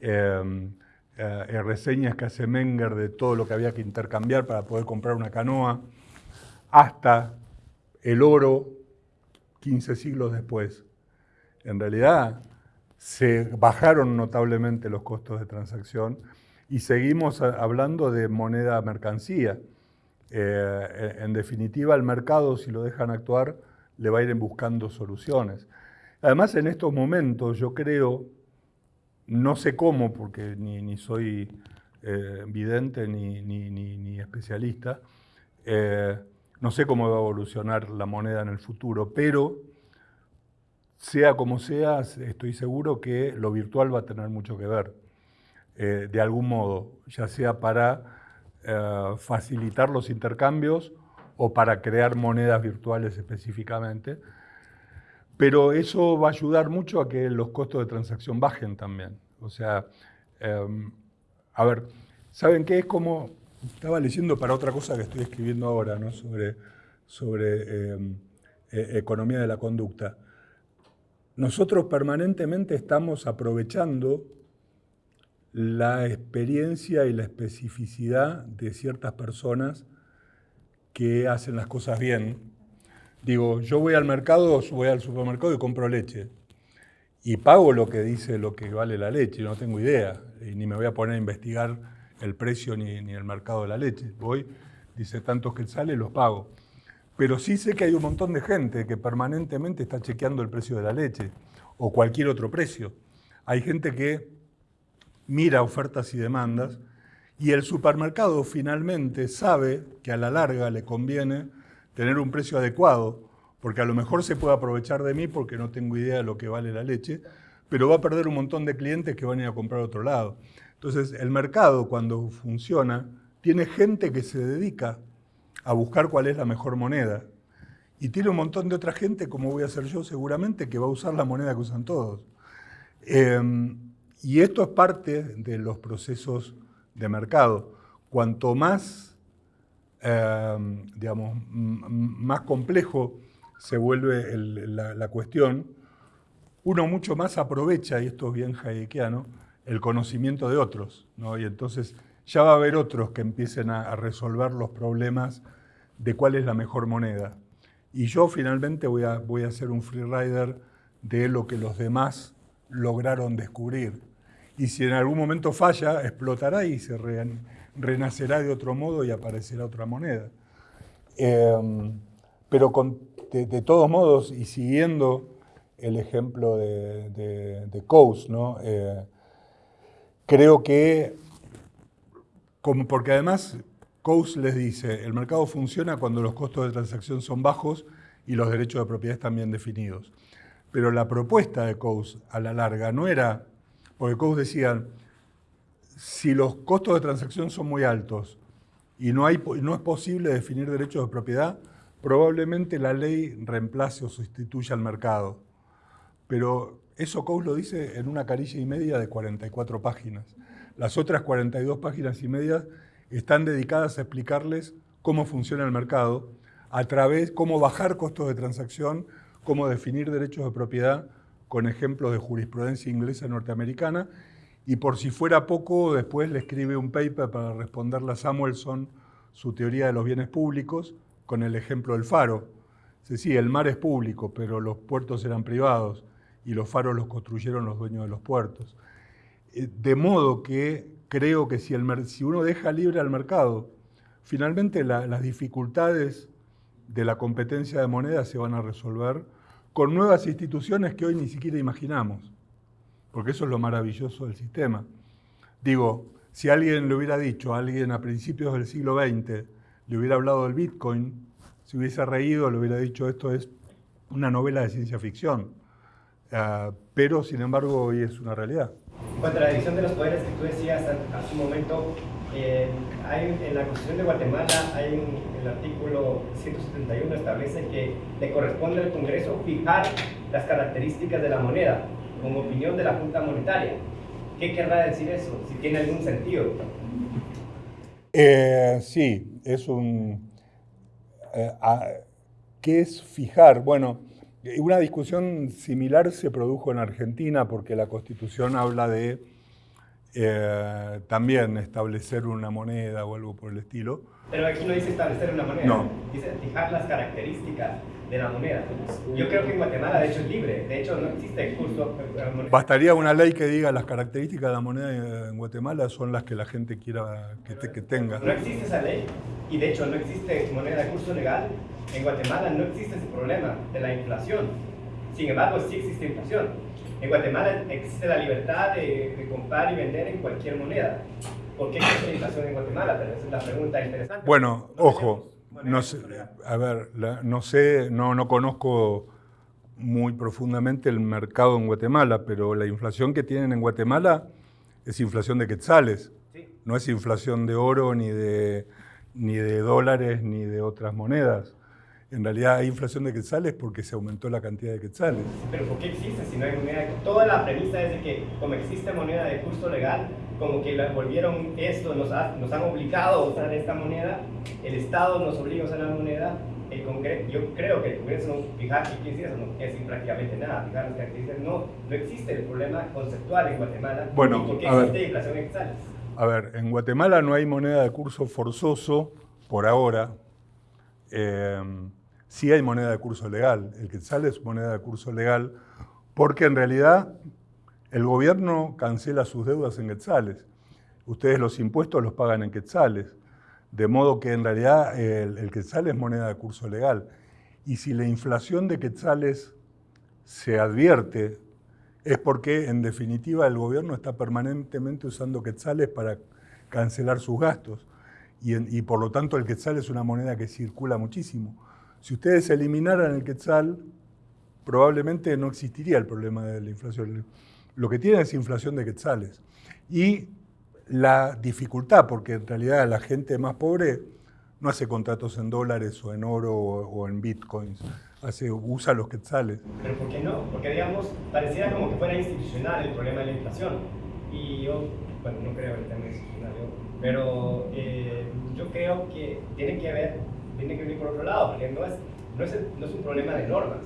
em, eh, reseñas que hace Menger de todo lo que había que intercambiar para poder comprar una canoa, hasta el oro 15 siglos después. En realidad se bajaron notablemente los costos de transacción y seguimos hablando de moneda mercancía. Eh, en definitiva, el mercado, si lo dejan actuar, le va a ir buscando soluciones. Además, en estos momentos, yo creo, no sé cómo, porque ni, soy eh, vidente ni, especialista, eh, no sé cómo va a evolucionar la moneda en el futuro, pero sea como sea, estoy seguro que lo virtual va a tener mucho que ver, de algún modo, ya sea para eh, facilitar los intercambios o para crear monedas virtuales específicamente. Pero eso va a ayudar mucho a que los costos de transacción bajen también. O sea, em, a ver, ¿saben qué? Es como, estaba leyendo para otra cosa que estoy escribiendo ahora, ¿no? Sobre, sobre em, e, economía de la conducta. Nosotros permanentemente estamos aprovechando la experiencia y la especificidad de ciertas personas que hacen las cosas bien. Digo, yo voy al mercado, voy al supermercado y compro leche. Y pago lo que dice lo que vale la leche, no tengo idea. Y ni me voy a poner a investigar el precio ni, ni el mercado de la leche. Voy, dice tantos que sale, los pago. Pero sí sé que hay un montón de gente que permanentemente está chequeando el precio de la leche o cualquier otro precio. Hay gente que mira ofertas y demandas, y el supermercado finalmente sabe que a la larga le conviene tener un precio adecuado, porque a lo mejor se puede aprovechar de mí porque no tengo idea de lo que vale la leche, pero va a perder un montón de clientes que van a ir a comprar a otro lado. Entonces, el mercado cuando funciona, tiene gente que se dedica a buscar cuál es la mejor moneda. Y tiene un montón de otra gente, como voy a ser yo seguramente, que va a usar la moneda que usan todos. Em, y esto es parte de los procesos de mercado. Cuanto más, em, digamos, más complejo se vuelve la, cuestión, uno mucho más aprovecha, y esto es bien hayekiano, el conocimiento de otros. Y entonces ya va a haber otros que empiecen a, resolver los problemas de cuál es la mejor moneda. Y yo finalmente voy a, voy a ser un freerider de lo que los demás lograron descubrir y si en algún momento falla, explotará y se renacerá de otro modo y aparecerá otra moneda. Em, pero de, todos modos, y siguiendo el ejemplo de, Coase. Eh, creo que, como, porque además Coase les dice, el mercado funciona cuando los costos de transacción son bajos y los derechos de propiedad están bien definidos. Pero la propuesta de Coase a la larga no era porque como decían, si los costos de transacción son muy altos y no es posible definir derechos de propiedad, probablemente la ley reemplace o sustituya al mercado. Pero eso Coase lo dice en una carilla y media de 44 páginas. Las otras 42 páginas y media están dedicadas a explicarles cómo funciona el mercado, a través, cómo bajar costos de transacción, cómo definir derechos de propiedad con ejemplos de jurisprudencia inglesa norteamericana, y por si fuera poco, después le escribe un paper para responderle a Samuelson su teoría de los bienes públicos con el ejemplo del faro. Dice, sí, el mar es público, pero los puertos eran privados y los faros los construyeron los dueños de los puertos. Eh, de modo que creo que si, el, si uno deja libre al mercado, finalmente las dificultades de la competencia de moneda se van a resolver con nuevas instituciones que hoy ni siquiera imaginamos, porque eso es lo maravilloso del sistema. Digo, si alguien le hubiera dicho, a alguien a principios del siglo XX, le hubiera hablado del Bitcoin, si hubiese reído, le hubiera dicho esto es una novela de ciencia ficción. Ah, pero, sin embargo, hoy es una realidad. En cuanto a la división de los poderes que tú decías hace un momento, eh, en la Constitución de Guatemala hay un, el artículo 171 establece que le corresponde al Congreso fijar las características de la moneda con opinión de la Junta Monetaria. ¿Qué querrá decir eso? Si tiene algún sentido. Eh, sí, es un... Eh, ¿Qué es fijar? Bueno, una discusión similar se produjo en Argentina porque la Constitución habla de eh, también establecer una moneda o algo por el estilo. Pero aquí no dice establecer una moneda, no. dice fijar las características de la moneda. Yo creo que en Guatemala de hecho es libre, de hecho no existe el curso. Bastaría una ley que diga las características de la moneda en Guatemala son las que la gente quiera que, que tenga. No existe esa ley y de hecho no existe moneda de curso legal en Guatemala no existe ese problema de la inflación. Sin embargo, sí existe inflación. En Guatemala existe la libertad de, comprar y vender en cualquier moneda. ¿Por qué existe inflación en Guatemala? Pero esa es la pregunta interesante. Bueno, ojo, no sé, a ver, no sé, no, no conozco muy profundamente el mercado en Guatemala, pero la inflación que tienen en Guatemala es inflación de quetzales, no es inflación de oro ni de, ni de dólares ni de otras monedas en realidad hay inflación de quetzales porque se aumentó la cantidad de quetzales. Pero ¿por qué existe si no hay moneda? Toda la premisa es de que como existe moneda de curso legal, como que la volvieron esto, nos, nos han obligado a usar esta moneda, el Estado nos obliga a usar la moneda, el Congreso, yo creo que el Congreso no, fijar qué quiere eso, no quiere decir prácticamente nada, fijar las características, no, no existe el problema conceptual en Guatemala. Bueno, ¿Por qué existe inflación de quetzales? A ver, en Guatemala no hay moneda de curso forzoso por ahora. Eh, sí hay moneda de curso legal. El quetzal es moneda de curso legal porque en realidad el gobierno cancela sus deudas en quetzales. Ustedes los impuestos los pagan en quetzales. De modo que en realidad el, el quetzal es moneda de curso legal. Y si la inflación de quetzales se advierte, es porque en definitiva el gobierno está permanentemente usando quetzales para cancelar sus gastos. Y, y por lo tanto el quetzal es una moneda que circula muchísimo. Si ustedes eliminaran el quetzal, probablemente no existiría el problema de la inflación. Lo que tiene es inflación de quetzales. Y la dificultad, porque en realidad la gente más pobre no hace contratos en dólares o en oro o, en bitcoins, hace, usa los quetzales. Pero ¿por qué no? Porque digamos, pareciera como que fuera institucional el problema de la inflación. Y yo, bueno, no creo el tema institucional, pero eh, yo creo que tiene que haber tiene que venir por otro lado, porque no es, no es, no es un problema de normas,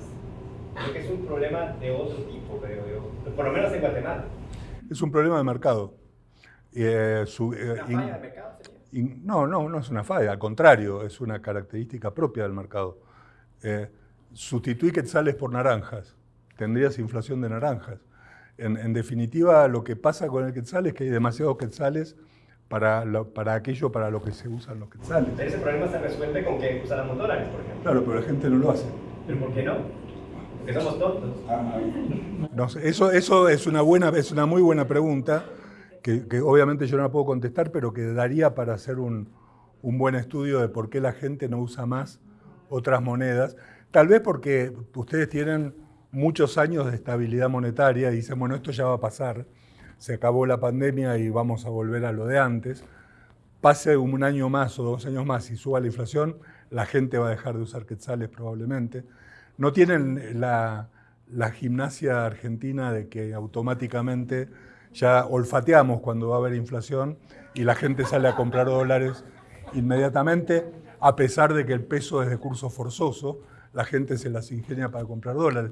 creo que es un problema de otro tipo, creo yo, por lo menos en Guatemala. Es un problema de mercado. Eh, su, eh, ¿Una falla de mercado sería? no, no, no es una falla, al contrario, es una característica propia del mercado. Eh, sustituí quetzales por naranjas, tendrías inflación de naranjas. En, en, definitiva, lo que pasa con el quetzal es que hay demasiados quetzales para, para aquello para lo que se usan los quetzales. Pero ese problema se resuelve con que usáramos dólares, por ejemplo. Claro, pero la gente no lo hace. ¿Pero por qué no? Porque somos tontos. No, eso, eso es, una buena, es una muy buena pregunta, que, que, obviamente yo no la puedo contestar, pero que daría para hacer un, un buen estudio de por qué la gente no usa más otras monedas. Tal vez porque ustedes tienen muchos años de estabilidad monetaria y dicen, bueno, esto ya va a pasar se acabó la pandemia y vamos a volver a lo de antes, pase un año más o dos años más y suba la inflación, la gente va a dejar de usar quetzales probablemente. No tienen la, la gimnasia argentina de que automáticamente ya olfateamos cuando va a haber inflación y la gente sale a comprar dólares inmediatamente. a pesar de que el peso es de curso forzoso, la gente se las ingenia para comprar dólares.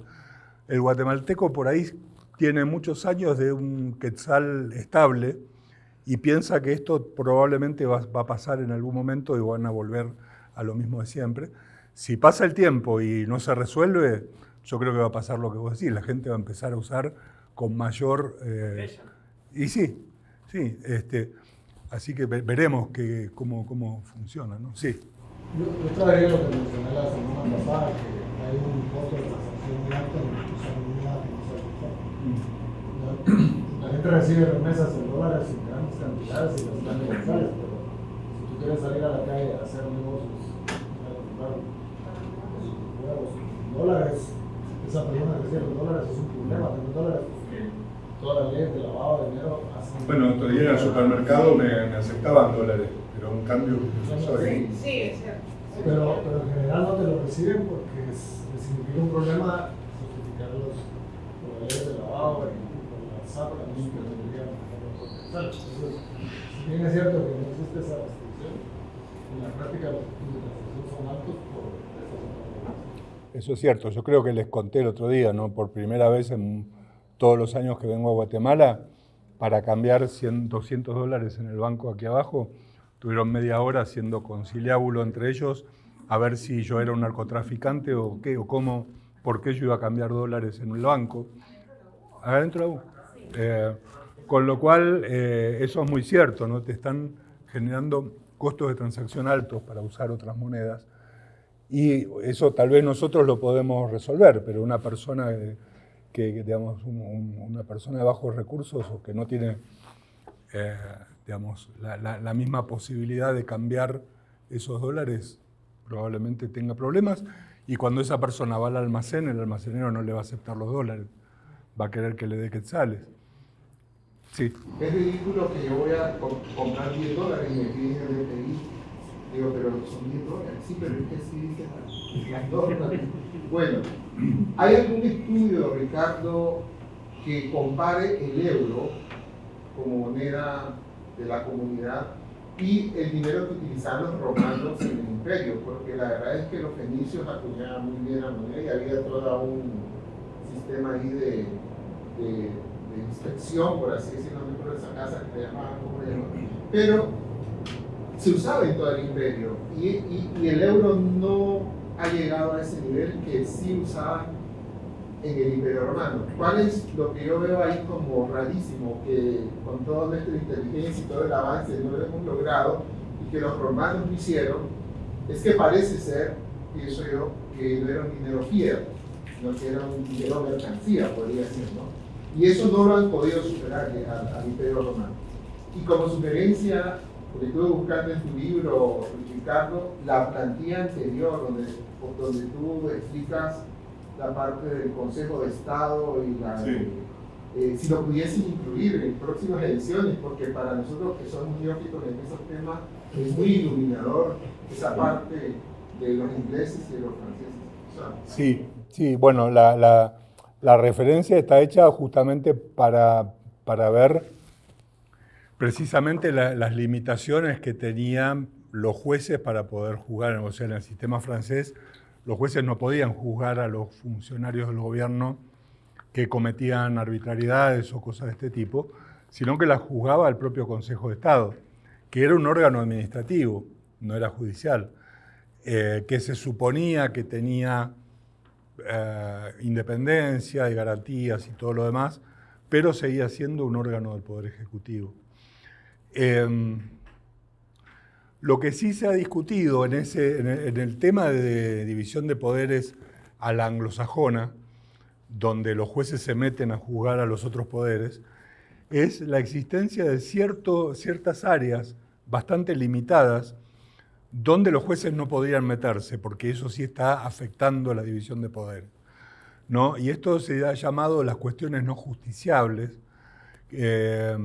El guatemalteco por ahí tiene muchos años de un quetzal estable y piensa que esto probablemente va, a pasar en algún momento y van a volver a lo mismo de siempre. Si pasa el tiempo y no se resuelve, yo creo que va a pasar lo que vos decís, la gente va a empezar a usar con mayor... Eh, y sí, sí, este, así que veremos que, cómo, cómo funciona, ¿no? Sí. Yo, yo traería lo que mencioné la semana pasada, que hay un costo de transacción muy alto en la gente recibe remesas en dólares en grandes cantidades y las dan negociables, pero si tú quieres salir a la calle a hacer negocios, comprar huevos en dólares, esa persona que recibe los dólares es un problema tener dólares porque todas las leyes de lavado de dinero hacen... Bueno, otro día en el supermercado me, me aceptaban dólares, pero un cambio... Sí, sí, es cierto. Pero, pero en general no te lo reciben porque significa un problema certificar los proveedores de lavado es cierto eso es cierto, yo creo que les conté el otro día, ¿no? por primera vez en todos los años que vengo a Guatemala, para cambiar 100, 200 dólares en el banco aquí abajo, tuvieron media hora haciendo conciliábulo entre ellos a ver si yo era un narcotraficante o qué, o cómo, por qué yo iba a cambiar dólares en el banco. Adentro. Eh, con lo cual, eh, eso es muy cierto, ¿no? Te están generando costos de transacción altos para usar otras monedas. Y eso tal vez nosotros lo podemos resolver, pero una persona que, digamos, una persona de bajos recursos o que no tiene, eh, digamos, la misma posibilidad de cambiar esos dólares, probablemente tenga problemas y cuando esa persona va al almacén, el almacenero no le va a aceptar los dólares, va a querer que le dé quetzales. Es ridículo que yo voy a comprar 10 dólares y me piden el DPI. Digo, pero son 10 dólares. Sí, pero es que sí dice las dólares. Bueno, ¿hay algún estudio, Ricardo, que compare el euro como moneda de la comunidad y el dinero que utilizaban los romanos en el imperio, porque la verdad es que los fenicios acuñaban muy bien la moneda y había todo un sistema ahí de, inspección, por así decirlo, dentro de esa casa que se llamaban como pero se usaba en todo el imperio y, el euro no ha llegado a ese nivel que sí usaban en el Imperio Romano. ¿Cuál es lo que yo veo ahí como rarísimo? Que con toda nuestra inteligencia y todo el avance no lo hemos logrado y que los romanos lo hicieron, es que parece ser, pienso yo, que no era un dinero fiel, sino que era un dinero mercancía, podría decir, ¿no? Y eso no lo han podido superar al, Imperio Romano. Y como sugerencia, porque estuve buscando en tu libro, Ricardo, la plantilla anterior, donde, donde tú explicas la parte del Consejo de Estado y la... Eh, si lo pudiesen incluir en próximas ediciones, porque para nosotros que somos neófitos en esos temas es muy iluminador esa parte de los ingleses y de los franceses. sí, sí, bueno, la, la, la, referencia está hecha justamente para, para ver precisamente las limitaciones que tenían los jueces para poder jugar, o sea, en el sistema francés los jueces no podían juzgar a los funcionarios del gobierno que cometían arbitrariedades o cosas de este tipo, sino que las juzgaba el propio Consejo de Estado, que era un órgano administrativo, no era judicial, eh, que se suponía que tenía eh, independencia y garantías y todo lo demás, pero seguía siendo un órgano del Poder Ejecutivo. Em, lo que sí se ha discutido en, ese, en, el, tema de división de poderes a la anglosajona, donde los jueces se meten a juzgar a los otros poderes, es la existencia de cierto, ciertas áreas bastante limitadas donde los jueces no podrían meterse, porque eso sí está afectando la división de poder. ¿no? Y esto se ha llamado las cuestiones no justiciables, eh,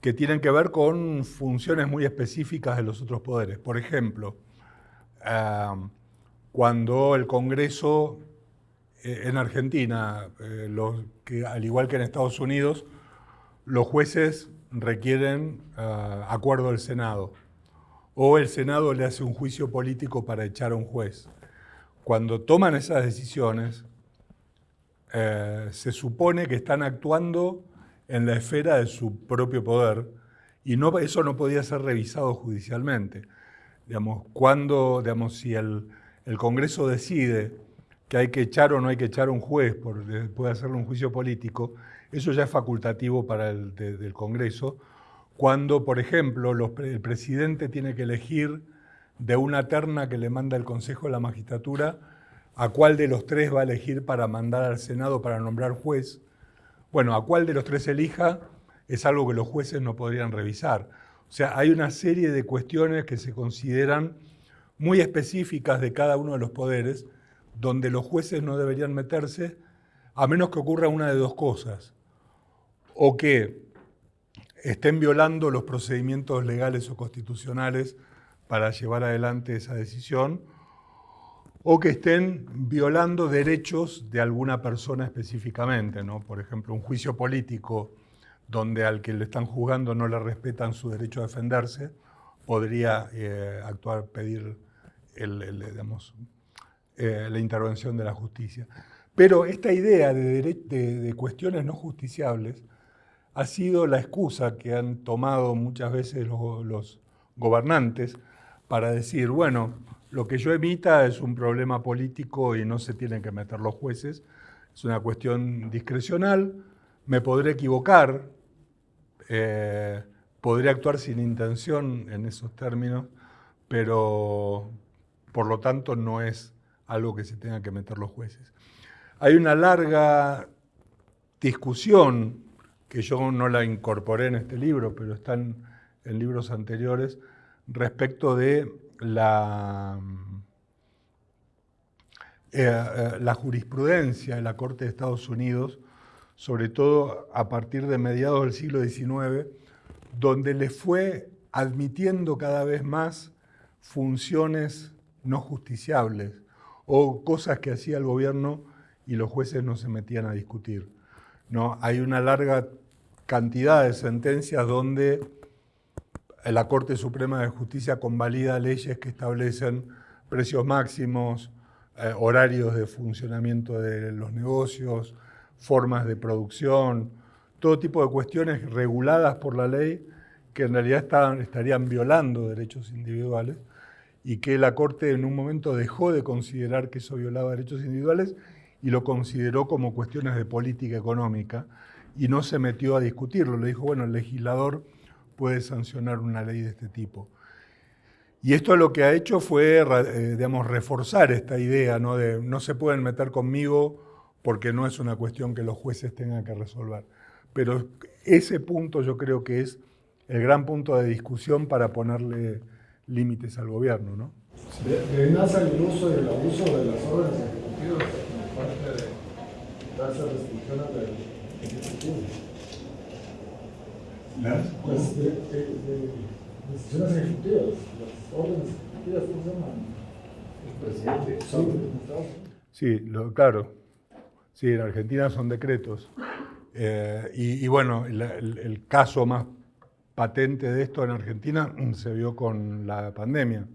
que tienen que ver con funciones muy específicas de los otros poderes. Por ejemplo, cuando el Congreso eh, en Argentina, eh, al igual que en Estados Unidos, los jueces requieren acuerdo del Senado. O el Senado le hace un juicio político para echar a un juez. Cuando toman esas decisiones, eh, se supone que están actuando en la esfera de su propio poder y eso no podía ser revisado judicialmente. Digamos, cuando, digamos, si el, Congreso decide que hay que echar o no hay que echar a un juez por, después de hacerle un juicio político, eso ya es facultativo para el del Congreso. Cuando, por ejemplo, el presidente tiene que elegir de una terna que le manda el Consejo de la Magistratura a cuál de los tres va a elegir para mandar al Senado para nombrar juez. Bueno, a cuál de los tres elija es algo que los jueces no podrían revisar. O sea, hay una serie de cuestiones que se consideran muy específicas de cada uno de los poderes, donde los jueces no deberían meterse, a menos que ocurra una de dos cosas. O que estén violando los procedimientos legales o constitucionales para llevar adelante esa decisión, o que estén violando derechos de alguna persona específicamente, ¿no? Por ejemplo, un juicio político donde al que le están juzgando no le respetan su derecho a defenderse, podría eh, actuar, pedir eh, la intervención de la justicia. Pero esta idea de, cuestiones no justiciables ha sido la excusa que han tomado muchas veces los, gobernantes para decir, bueno, lo que yo emita es un problema político y no se tienen que meter los jueces, es una cuestión discrecional, me podré equivocar, eh, podría actuar sin intención en esos términos, pero por lo tanto no es algo que se tenga que meter los jueces. Hay una larga discusión, que yo no la incorporé en este libro, pero están en libros anteriores, respecto de la, eh, eh, la jurisprudencia de la Corte de Estados Unidos sobre todo a partir de mediados del siglo XIX, donde le fue admitiendo cada vez más funciones no justiciables o cosas que hacía el gobierno y los jueces no se metían a discutir. ¿no? Hay una larga cantidad de sentencias donde la Corte Suprema de Justicia convalida leyes que establecen precios máximos, eh, horarios de funcionamiento de los negocios, formas de producción, todo tipo de cuestiones reguladas por la ley que en realidad estarían violando derechos individuales y que la Corte en un momento dejó de considerar que eso violaba derechos individuales y lo consideró como cuestiones de política económica y no se metió a discutirlo. Le dijo, bueno, el legislador puede sancionar una ley de este tipo. Y esto lo que ha hecho fue, eh, digamos, reforzar esta idea, ¿no? De no se pueden meter conmigo porque no es una cuestión que los jueces tengan que resolver. Pero ese punto yo creo que es el gran punto de discusión para ponerle límites al gobierno. ¿no? De, nace el uso y el abuso de las órdenes ejecutivas como parte de darse restricciones ejecutivo. ¿Las? Pues de, de, decisiones ejecutivas, las órdenes ejecutivas, ¿cómo se llaman? El presidente. Sí, sí lo, claro. Sí, en Argentina son decretos. Eh, y, bueno, el, caso más patente de esto en Argentina se vio con la pandemia.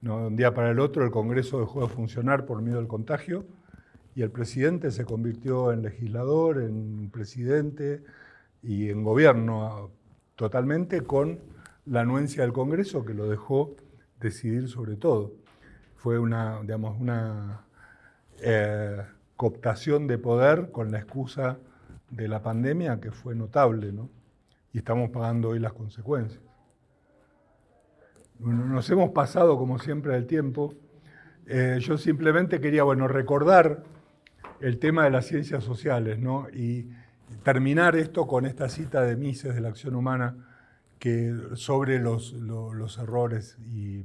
¿no? De un día para el otro el Congreso dejó de funcionar por miedo al contagio y el presidente se convirtió en legislador, en presidente y en gobierno totalmente con la anuencia del Congreso que lo dejó decidir sobre todo. Fue una, digamos, una... Eh, cooptación de poder con la excusa de la pandemia que fue notable, ¿no? Y estamos pagando hoy las consecuencias. nos hemos pasado, como siempre, del tiempo. Eh, yo simplemente quería, bueno, recordar el tema de las ciencias sociales, ¿no? Y terminar esto con esta cita de Mises de la acción humana que, sobre los, errores y,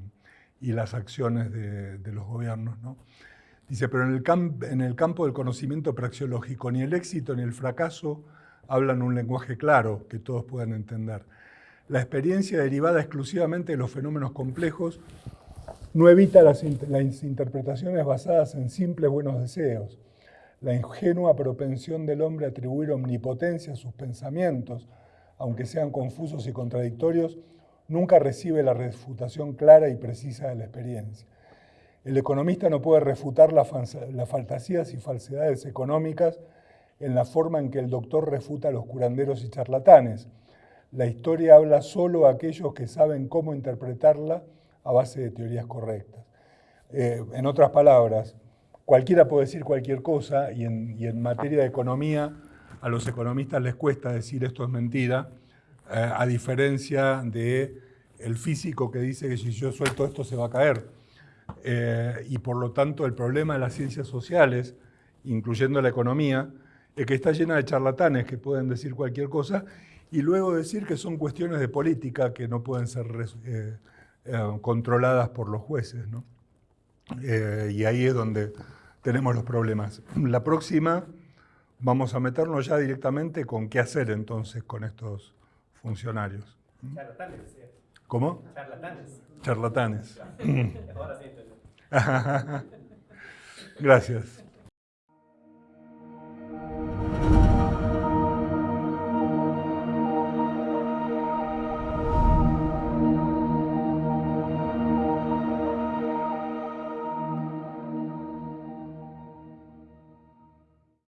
las acciones de, de los gobiernos, ¿no? Dice, pero en el, en el campo del conocimiento praxeológico, ni el éxito ni el fracaso hablan un lenguaje claro que todos puedan entender. La experiencia derivada exclusivamente de los fenómenos complejos no evita las, las, interpretaciones basadas en simples buenos deseos. La ingenua propensión del hombre a atribuir omnipotencia a sus pensamientos, aunque sean confusos y contradictorios, nunca recibe la refutación clara y precisa de la experiencia. El economista no puede refutar las fantasías y falsedades económicas en la forma en que el doctor refuta a los curanderos y charlatanes. La historia habla solo a aquellos que saben cómo interpretarla a base de teorías correctas. Eh, en otras palabras, cualquiera puede decir cualquier cosa y en, materia de economía a los economistas les cuesta decir esto es mentira, eh, a diferencia de físico que dice que si yo suelto esto se va a caer. Eh, y por lo tanto el problema de las ciencias sociales, incluyendo la economía, es que está llena de charlatanes que pueden decir cualquier cosa y luego decir que son cuestiones de política que no pueden ser eh, controladas por los jueces. y ahí es donde tenemos los problemas. La próxima vamos a meternos ya directamente con qué hacer entonces con estos funcionarios. Charlatanes. ¿Cómo? Charlatanes. Charlatanes. Ahora sí, Gracias.